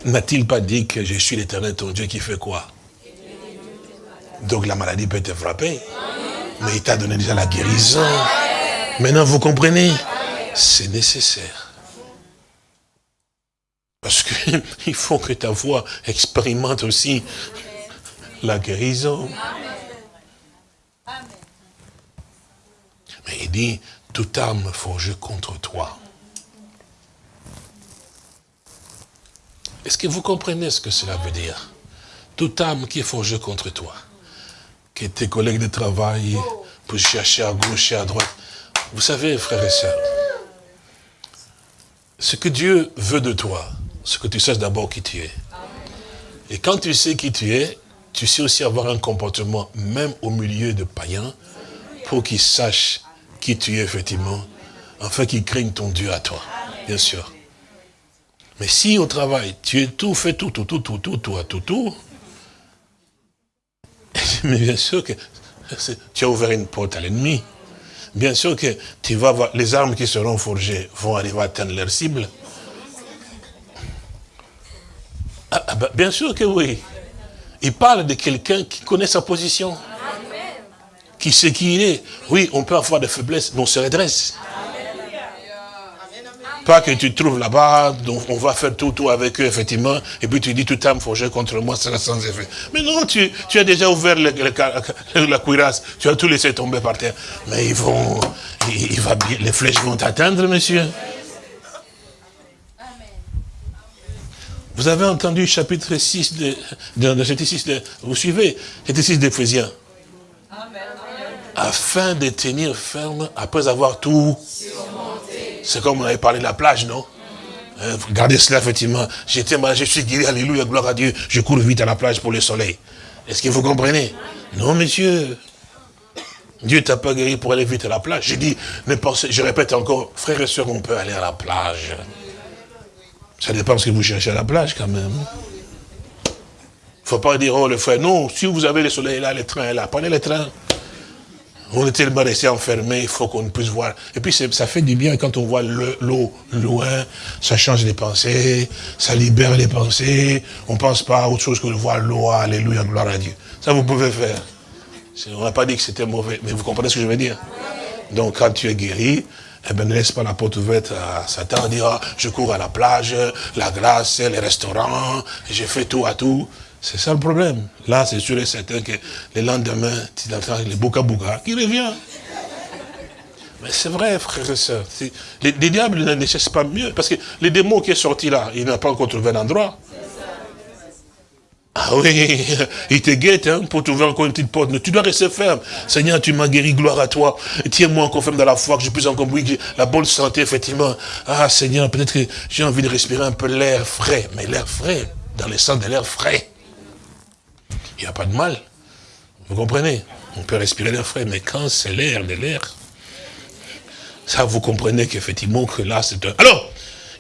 [SPEAKER 3] N'a-t-il pas dit que je suis l'éternel, ton Dieu, qui fait quoi? Donc la maladie peut te frapper. Mais il t'a donné déjà la guérison. Maintenant, vous comprenez? C'est nécessaire. Parce qu'il faut que ta voix expérimente aussi la guérison. Mais il dit, toute arme forgée contre toi. Est-ce que vous comprenez ce que cela veut dire? Toute arme qui est forgée contre toi, que tes collègues de travail pour chercher à gauche et à droite. Vous savez, frères et sœurs, ce que Dieu veut de toi, c'est que tu saches d'abord qui tu es. Et quand tu sais qui tu es, tu sais aussi avoir un comportement, même au milieu de païens, pour qu'ils sachent qui tu es effectivement, afin qu'ils craignent ton Dieu à toi, bien sûr. Mais si au travail, tu es tout, fait tout, tout, tout, tout, tout, tout, tout, tout, mais bien sûr que tu as ouvert une porte à l'ennemi. Bien sûr que tu vas voir, les armes qui seront forgées vont arriver à atteindre leur cible. Ah, ah, bah, bien sûr que oui. Il parle de quelqu'un qui connaît sa position. Qui sait qui il est. Oui, on peut avoir des faiblesses, mais on se redresse. Pas que tu trouves là-bas, donc on va faire tout, tout avec eux, effectivement, et puis tu dis tout âme forgée contre moi sera sans effet. Mais non, tu, tu as déjà ouvert la cuirasse, tu as tout laissé tomber par terre. Mais ils vont, il, va, les flèches vont t'atteindre, monsieur. Vous avez entendu chapitre 6 de, de, 6 de, vous suivez, chapitre 6 d'Éphésiens? Afin de tenir ferme après avoir tout c'est comme on avait parlé de la plage, non? Euh, Regardez cela, effectivement. J'étais je suis guéri, alléluia, gloire à Dieu. Je cours vite à la plage pour le soleil. Est-ce que vous comprenez? Non, monsieur. Dieu t'a pas guéri pour aller vite à la plage. Ne pensez, je répète encore, frères et sœurs, on peut aller à la plage. Ça dépend ce que vous cherchez à la plage, quand même. Il ne faut pas dire, oh, le frère, non, si vous avez le soleil là, le train est là, prenez le train. On est tellement resté enfermé, il faut qu'on puisse voir. Et puis ça fait du bien quand on voit l'eau loin, ça change les pensées, ça libère les pensées. On pense pas à autre chose que de voir l'eau, alléluia, gloire à Dieu. Ça vous pouvez faire. On n'a pas dit que c'était mauvais, mais vous comprenez ce que je veux dire Donc quand tu es guéri, eh ben, ne laisse pas la porte ouverte à Satan, dire, ah, je cours à la plage, la glace, les restaurants, j'ai fait tout à tout. C'est ça le problème. Là, c'est sûr et certain que le lendemain, tu entends le bouka bouka qui revient. Mais c'est vrai, frères et sœurs. Les, diables ne cherchent pas mieux. Parce que les démons qui est sorti là, il n'a pas encore trouvé un endroit. Ah oui, il te guette hein, pour trouver encore une petite porte. Mais tu dois rester ferme. Seigneur, tu m'as guéri, gloire à toi. Tiens-moi encore ferme dans la foi, que je puisse encore, oui, la bonne santé, effectivement. Ah Seigneur, peut-être que j'ai envie de respirer un peu l'air frais. Mais l'air frais, dans le sens de l'air frais. Il n'y a pas de mal. Vous comprenez? On peut respirer l'air frais, mais quand c'est l'air de l'air, ça vous comprenez qu'effectivement que là c'est un... Alors,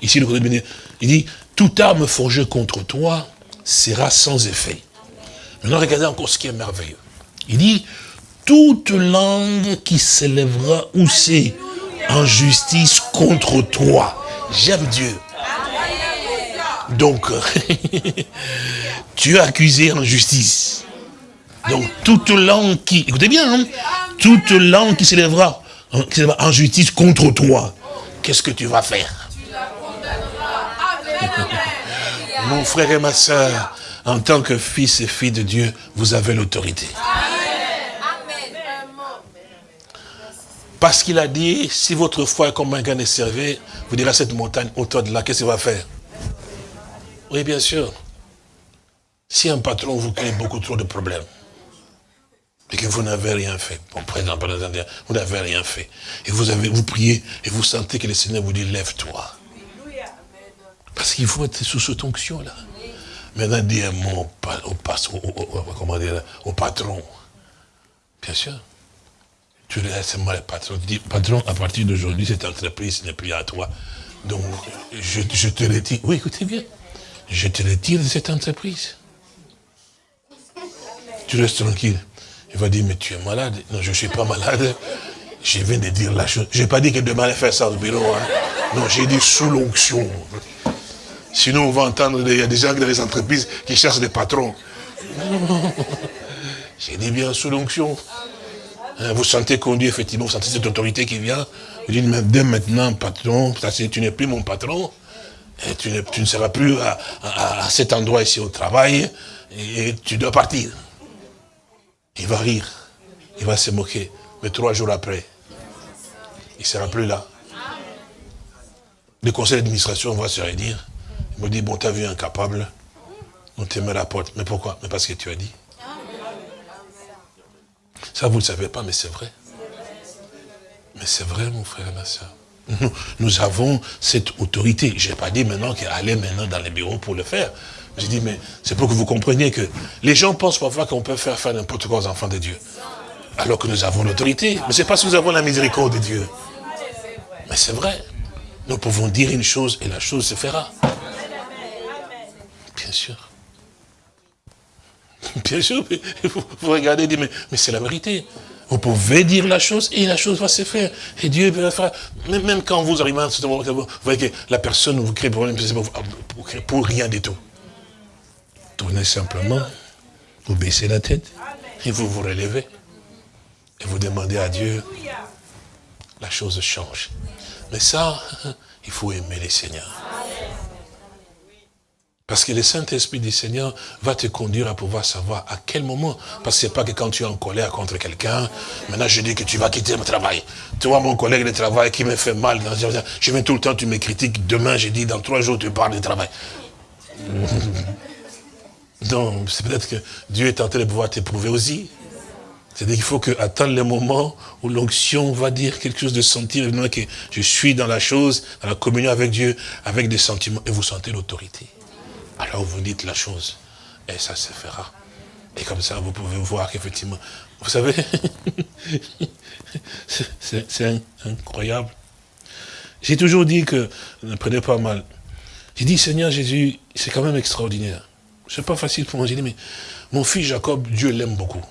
[SPEAKER 3] ici le côté il dit, toute arme forgée contre toi sera sans effet. Maintenant regardez encore ce qui est merveilleux. Il dit, toute langue qui s'élèvera aussi en justice contre toi. J'aime Dieu. Donc, tu es accusé en justice. Donc, toute langue qui, écoutez bien, hein, toute langue qui s'élèvera en justice contre toi, qu'est-ce que tu vas faire? Mon frère et ma soeur, en tant que fils et fille de Dieu, vous avez l'autorité. Parce qu'il a dit, si votre foi est comme un gain servé, vous direz à cette montagne, autour de là, qu'est-ce qu'il va faire? Oui, bien sûr. Si un patron vous crée beaucoup trop de problèmes, et que vous n'avez rien fait, vous n'avez rien fait, et vous avez, vous priez, et vous sentez que le Seigneur vous dit, lève-toi. Parce qu'il faut être sous cette onction-là. Maintenant, dis un mot au, patron. Bien sûr. Tu laisses moi le patron. Tu dis, patron, à partir d'aujourd'hui, cette entreprise n'est plus à toi. Donc, je, je te retire. Oui, écoutez bien. Je te retire de cette entreprise. Tu restes tranquille. Il va dire, mais tu es malade. Non, je ne suis pas malade. Je viens de dire la chose. Je n'ai pas dit que demain, faire ça au bureau. Hein. Non, j'ai dit sous l'onction. Sinon, on va entendre, il y a des gens dans les entreprises qui cherchent des patrons. J'ai dit bien sous l'onction. Hein, vous sentez conduit, effectivement, vous sentez cette autorité qui vient. Vous dites, mais dès maintenant, patron, tu n'es plus mon patron. Tu, ne, seras plus à, cet endroit ici au travail. Et tu dois partir. Il va rire, il va se moquer. Mais trois jours après, il ne sera plus là. Le conseil d'administration va se réunir. Il me dit, bon, tu as vu incapable, on te met la porte. Mais pourquoi? Mais parce que tu as dit. Ça, vous ne le savez pas, mais c'est vrai. Mais c'est vrai, mon frère et ma soeur. Nous, avons cette autorité. Je n'ai pas dit maintenant qu'elle maintenant dans les bureaux pour le faire. J'ai dit, mais c'est pour que vous compreniez que les gens pensent parfois qu'on peut faire faire n'importe quoi aux enfants de Dieu. Alors que nous avons l'autorité. Mais c'est parce que nous avons la miséricorde de Dieu. Mais c'est vrai. Nous pouvons dire une chose et la chose se fera. Bien sûr. Bien sûr, vous, regardez et dites, mais c'est la vérité. Vous pouvez dire la chose et la chose va se faire. Et Dieu va faire. Même quand vous arrivez à ce moment, vous voyez que la personne vous crée problème, pour, pour rien du tout. Tournez simplement, vous baissez la tête et vous vous relevez. Et vous demandez à Dieu, la chose change. Mais ça, il faut aimer les seigneurs. Parce que le Saint-Esprit du Seigneur va te conduire à pouvoir savoir à quel moment. Parce que ce n'est pas que quand tu es en colère contre quelqu'un, maintenant je dis que tu vas quitter mon travail. Tu vois mon collègue de travail qui me fait mal. Je viens tout le temps, tu me critiques. Demain, je dis, dans trois jours, tu parles de travail. Donc, c'est peut-être que Dieu est en train de pouvoir t'éprouver aussi. C'est-à-dire qu'il faut que, attendre le moment où l'onction va dire quelque chose de sentir, que je suis dans la chose, dans la communion avec Dieu, avec des sentiments, et vous sentez l'autorité alors vous dites la chose, et ça se fera. Et comme ça, vous pouvez voir qu'effectivement, vous savez, c'est incroyable. J'ai toujours dit que, ne prenez pas mal, j'ai dit, Seigneur Jésus, c'est quand même extraordinaire. C'est pas facile pour moi. J'ai dit, mais mon fils Jacob, Dieu l'aime beaucoup.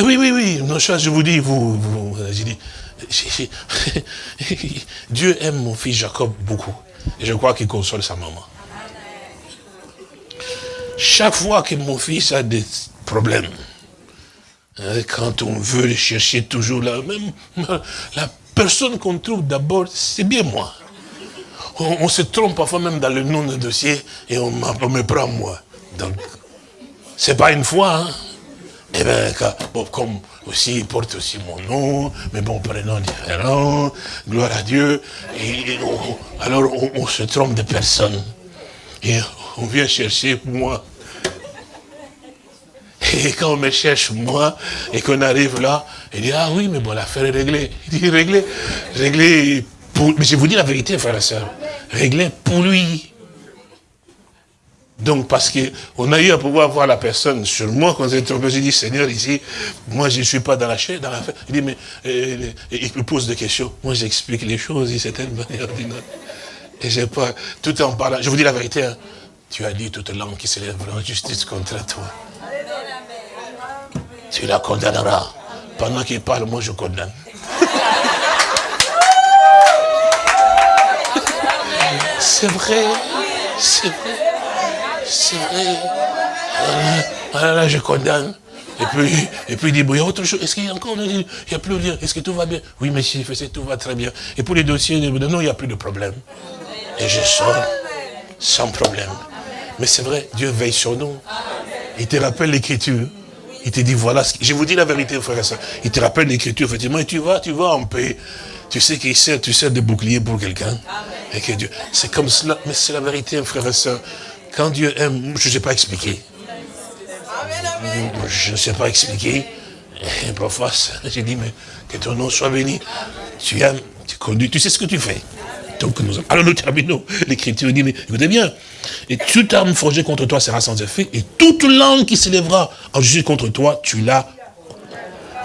[SPEAKER 3] Oui, oui, oui, non, je vous dis, vous, vous j'ai dit, Dieu aime mon fils Jacob beaucoup. Et je crois qu'il console sa maman. Chaque fois que mon fils a des problèmes, hein, quand on veut le chercher toujours là, même la personne qu'on trouve d'abord, c'est bien moi. On, se trompe parfois même dans le nom de dossier et on, me prend moi. Donc, c'est pas une fois, hein. Eh bien, comme aussi, il porte aussi mon nom, mais bon, prénom différent, gloire à Dieu. Et, alors, on, on, se trompe de personne. On vient chercher moi. Et quand on me cherche moi, et qu'on arrive là, il dit, ah oui, mais bon, l'affaire est réglée. Il dit, réglée, réglée pour... Mais je vous dis la vérité, frère et soeur, réglée pour lui. Donc, parce qu'on a eu à pouvoir voir la personne sur moi, quand j'ai trompé, j'ai dit, Seigneur, ici, moi, je ne suis pas dans la chair, dans l'affaire. Il dit, mais, euh, il me pose des questions. Moi, j'explique les choses, c'est une manière Et j'ai pas, tout en parlant, je vous dis la vérité, hein, tu as dit toute langue qui s'élèvera en justice contre toi. Tu la condamneras. Pendant qu'il parle, moi je condamne. C'est vrai, c'est vrai, c'est vrai. Voilà, là, je condamne. Et puis, et puis il dit, bon, il y a autre chose. Est-ce qu'il y a encore, il n'y a plus rien. Est-ce que tout va bien? Oui, monsieur, tout va très bien. Et pour les dossiers, non, il n'y a plus de problème. Et je sors sans problème. Mais c'est vrai, Dieu veille sur nous. Il te rappelle l'écriture. Il te dit, voilà, ce je vous dis la vérité, frère et soeur. Il te rappelle l'écriture, effectivement, et tu vas, tu vas en paix. Tu sais qu'il sert, tu sers de bouclier pour quelqu'un. Et que Dieu, c'est comme cela, mais c'est la vérité, frère et soeur. Quand Dieu aime, je ne sais pas expliquer. Je ne sais pas expliquer. Et parfois, j'ai dit, mais que ton nom soit béni. Tu aimes, tu conduis, tu sais ce que tu fais. Alors nous terminons. L'écriture dit, mais écoutez bien, et toute arme forgée contre toi sera sans effet, et toute langue qui s'élèvera en justice contre toi, tu l'as.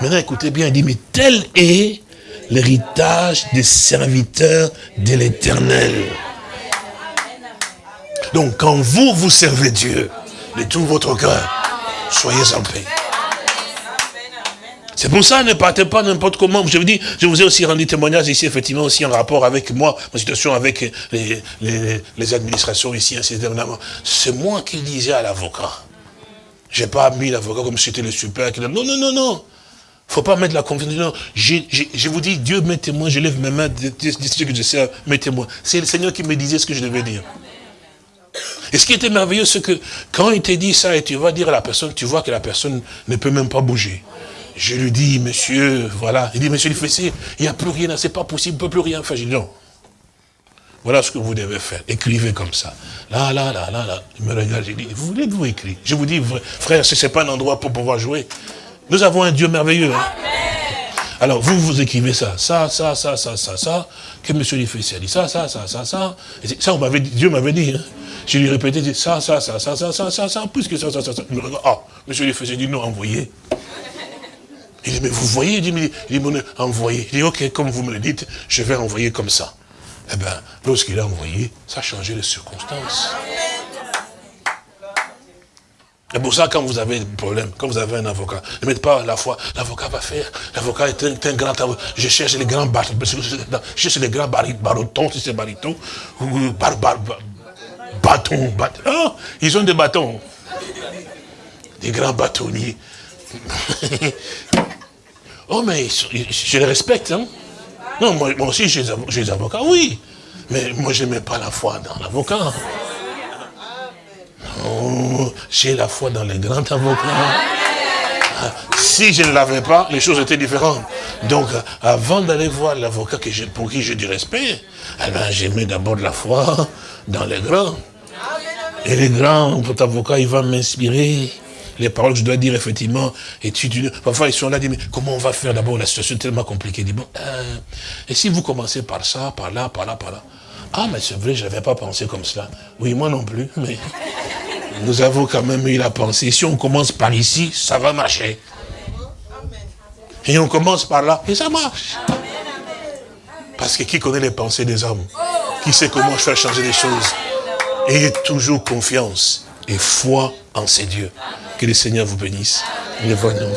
[SPEAKER 3] Maintenant, écoutez bien, il dit, mais tel est l'héritage des serviteurs de l'éternel. Donc, quand vous, vous servez Dieu, de tout votre cœur, soyez en paix. C'est pour ça, ne partez pas n'importe comment. Je vous dis, je vous ai aussi rendu témoignage ici, effectivement, aussi en rapport avec moi, ma situation avec les, les, administrations ici, C'est moi qui disais à l'avocat. J'ai pas mis l'avocat comme si c'était le super. Non, non, non, non. faut pas mettre la confiance. Non, je vous dis, Dieu, mettez-moi, je lève mes mains, ce que je sais, mettez-moi. C'est le Seigneur qui me disait ce que je devais dire. Et ce qui était merveilleux, c'est que quand il t'a dit ça, et tu vas dire à la personne, tu vois que la personne ne peut même pas bouger. Je lui dis, monsieur, voilà. Il dit, monsieur le fessier, il n'y a plus rien, c'est pas possible, il ne peut plus rien faire. Je dis, non. Voilà ce que vous devez faire. Écrivez comme ça. Là, là, là, là, là. Il me regarde, je dis, vous voulez que vous écrivez Je vous dis, frère, ce n'est pas un endroit pour pouvoir jouer. Nous avons un Dieu merveilleux. Hein. Alors, vous, vous écrivez ça, ça, ça, ça, ça, ça, ça, que monsieur le fessier a dit ça, ça, ça, ça, ça. Et ça, on m'avait Dieu m'avait dit. Hein. Je lui répétais, ça, ça, ça, ça, ça, ça, ça, ça, plus que ça, ça, ça, ça. Ah, monsieur le fessier dit, non, envoyez. Il dit, mais vous voyez, il dit, il dit, envoyez. Il dit, ok, comme vous me le dites, je vais envoyer comme ça. Eh bien, lorsqu'il a envoyé, ça a changé les circonstances. C'est pour ça, quand vous avez des problèmes, quand vous avez un avocat, ne mettez pas la foi. L'avocat va faire. L'avocat est un, grand avocat. Je cherche les grands bâtons. Je cherche les grands baritons, si c'est bariton. Ou bar, bar, bâtons. Ah, ils ont des bâtons. Des grands bâtonniers. oh, mais je les respecte. Hein? Non, moi, aussi, j'ai des avocats, oui. Mais moi, je n'aimais pas la foi dans l'avocat. Oh, j'ai la foi dans les grands avocats. Ah, si je ne l'avais pas, les choses étaient différentes. Donc, avant d'aller voir l'avocat pour qui j'ai du respect, eh ben, j'aimais d'abord la foi dans les grands. Et les grands, votre avocat, il va m'inspirer les paroles que je dois dire, effectivement, et tu, parfois ils sont là, disent, mais comment on va faire d'abord La situation est tellement compliquée. Dis, bon, euh, et si vous commencez par ça, par là, par là, par là Ah, mais c'est vrai, je n'avais pas pensé comme cela. Oui, moi non plus, mais nous avons quand même eu la pensée. Si on commence par ici, ça va marcher. Et on commence par là, et ça marche. Parce que qui connaît les pensées des hommes? Qui sait comment faire changer les choses? Ayez toujours confiance et foi en ces dieux. Que le Seigneur vous bénisse. Les voyons.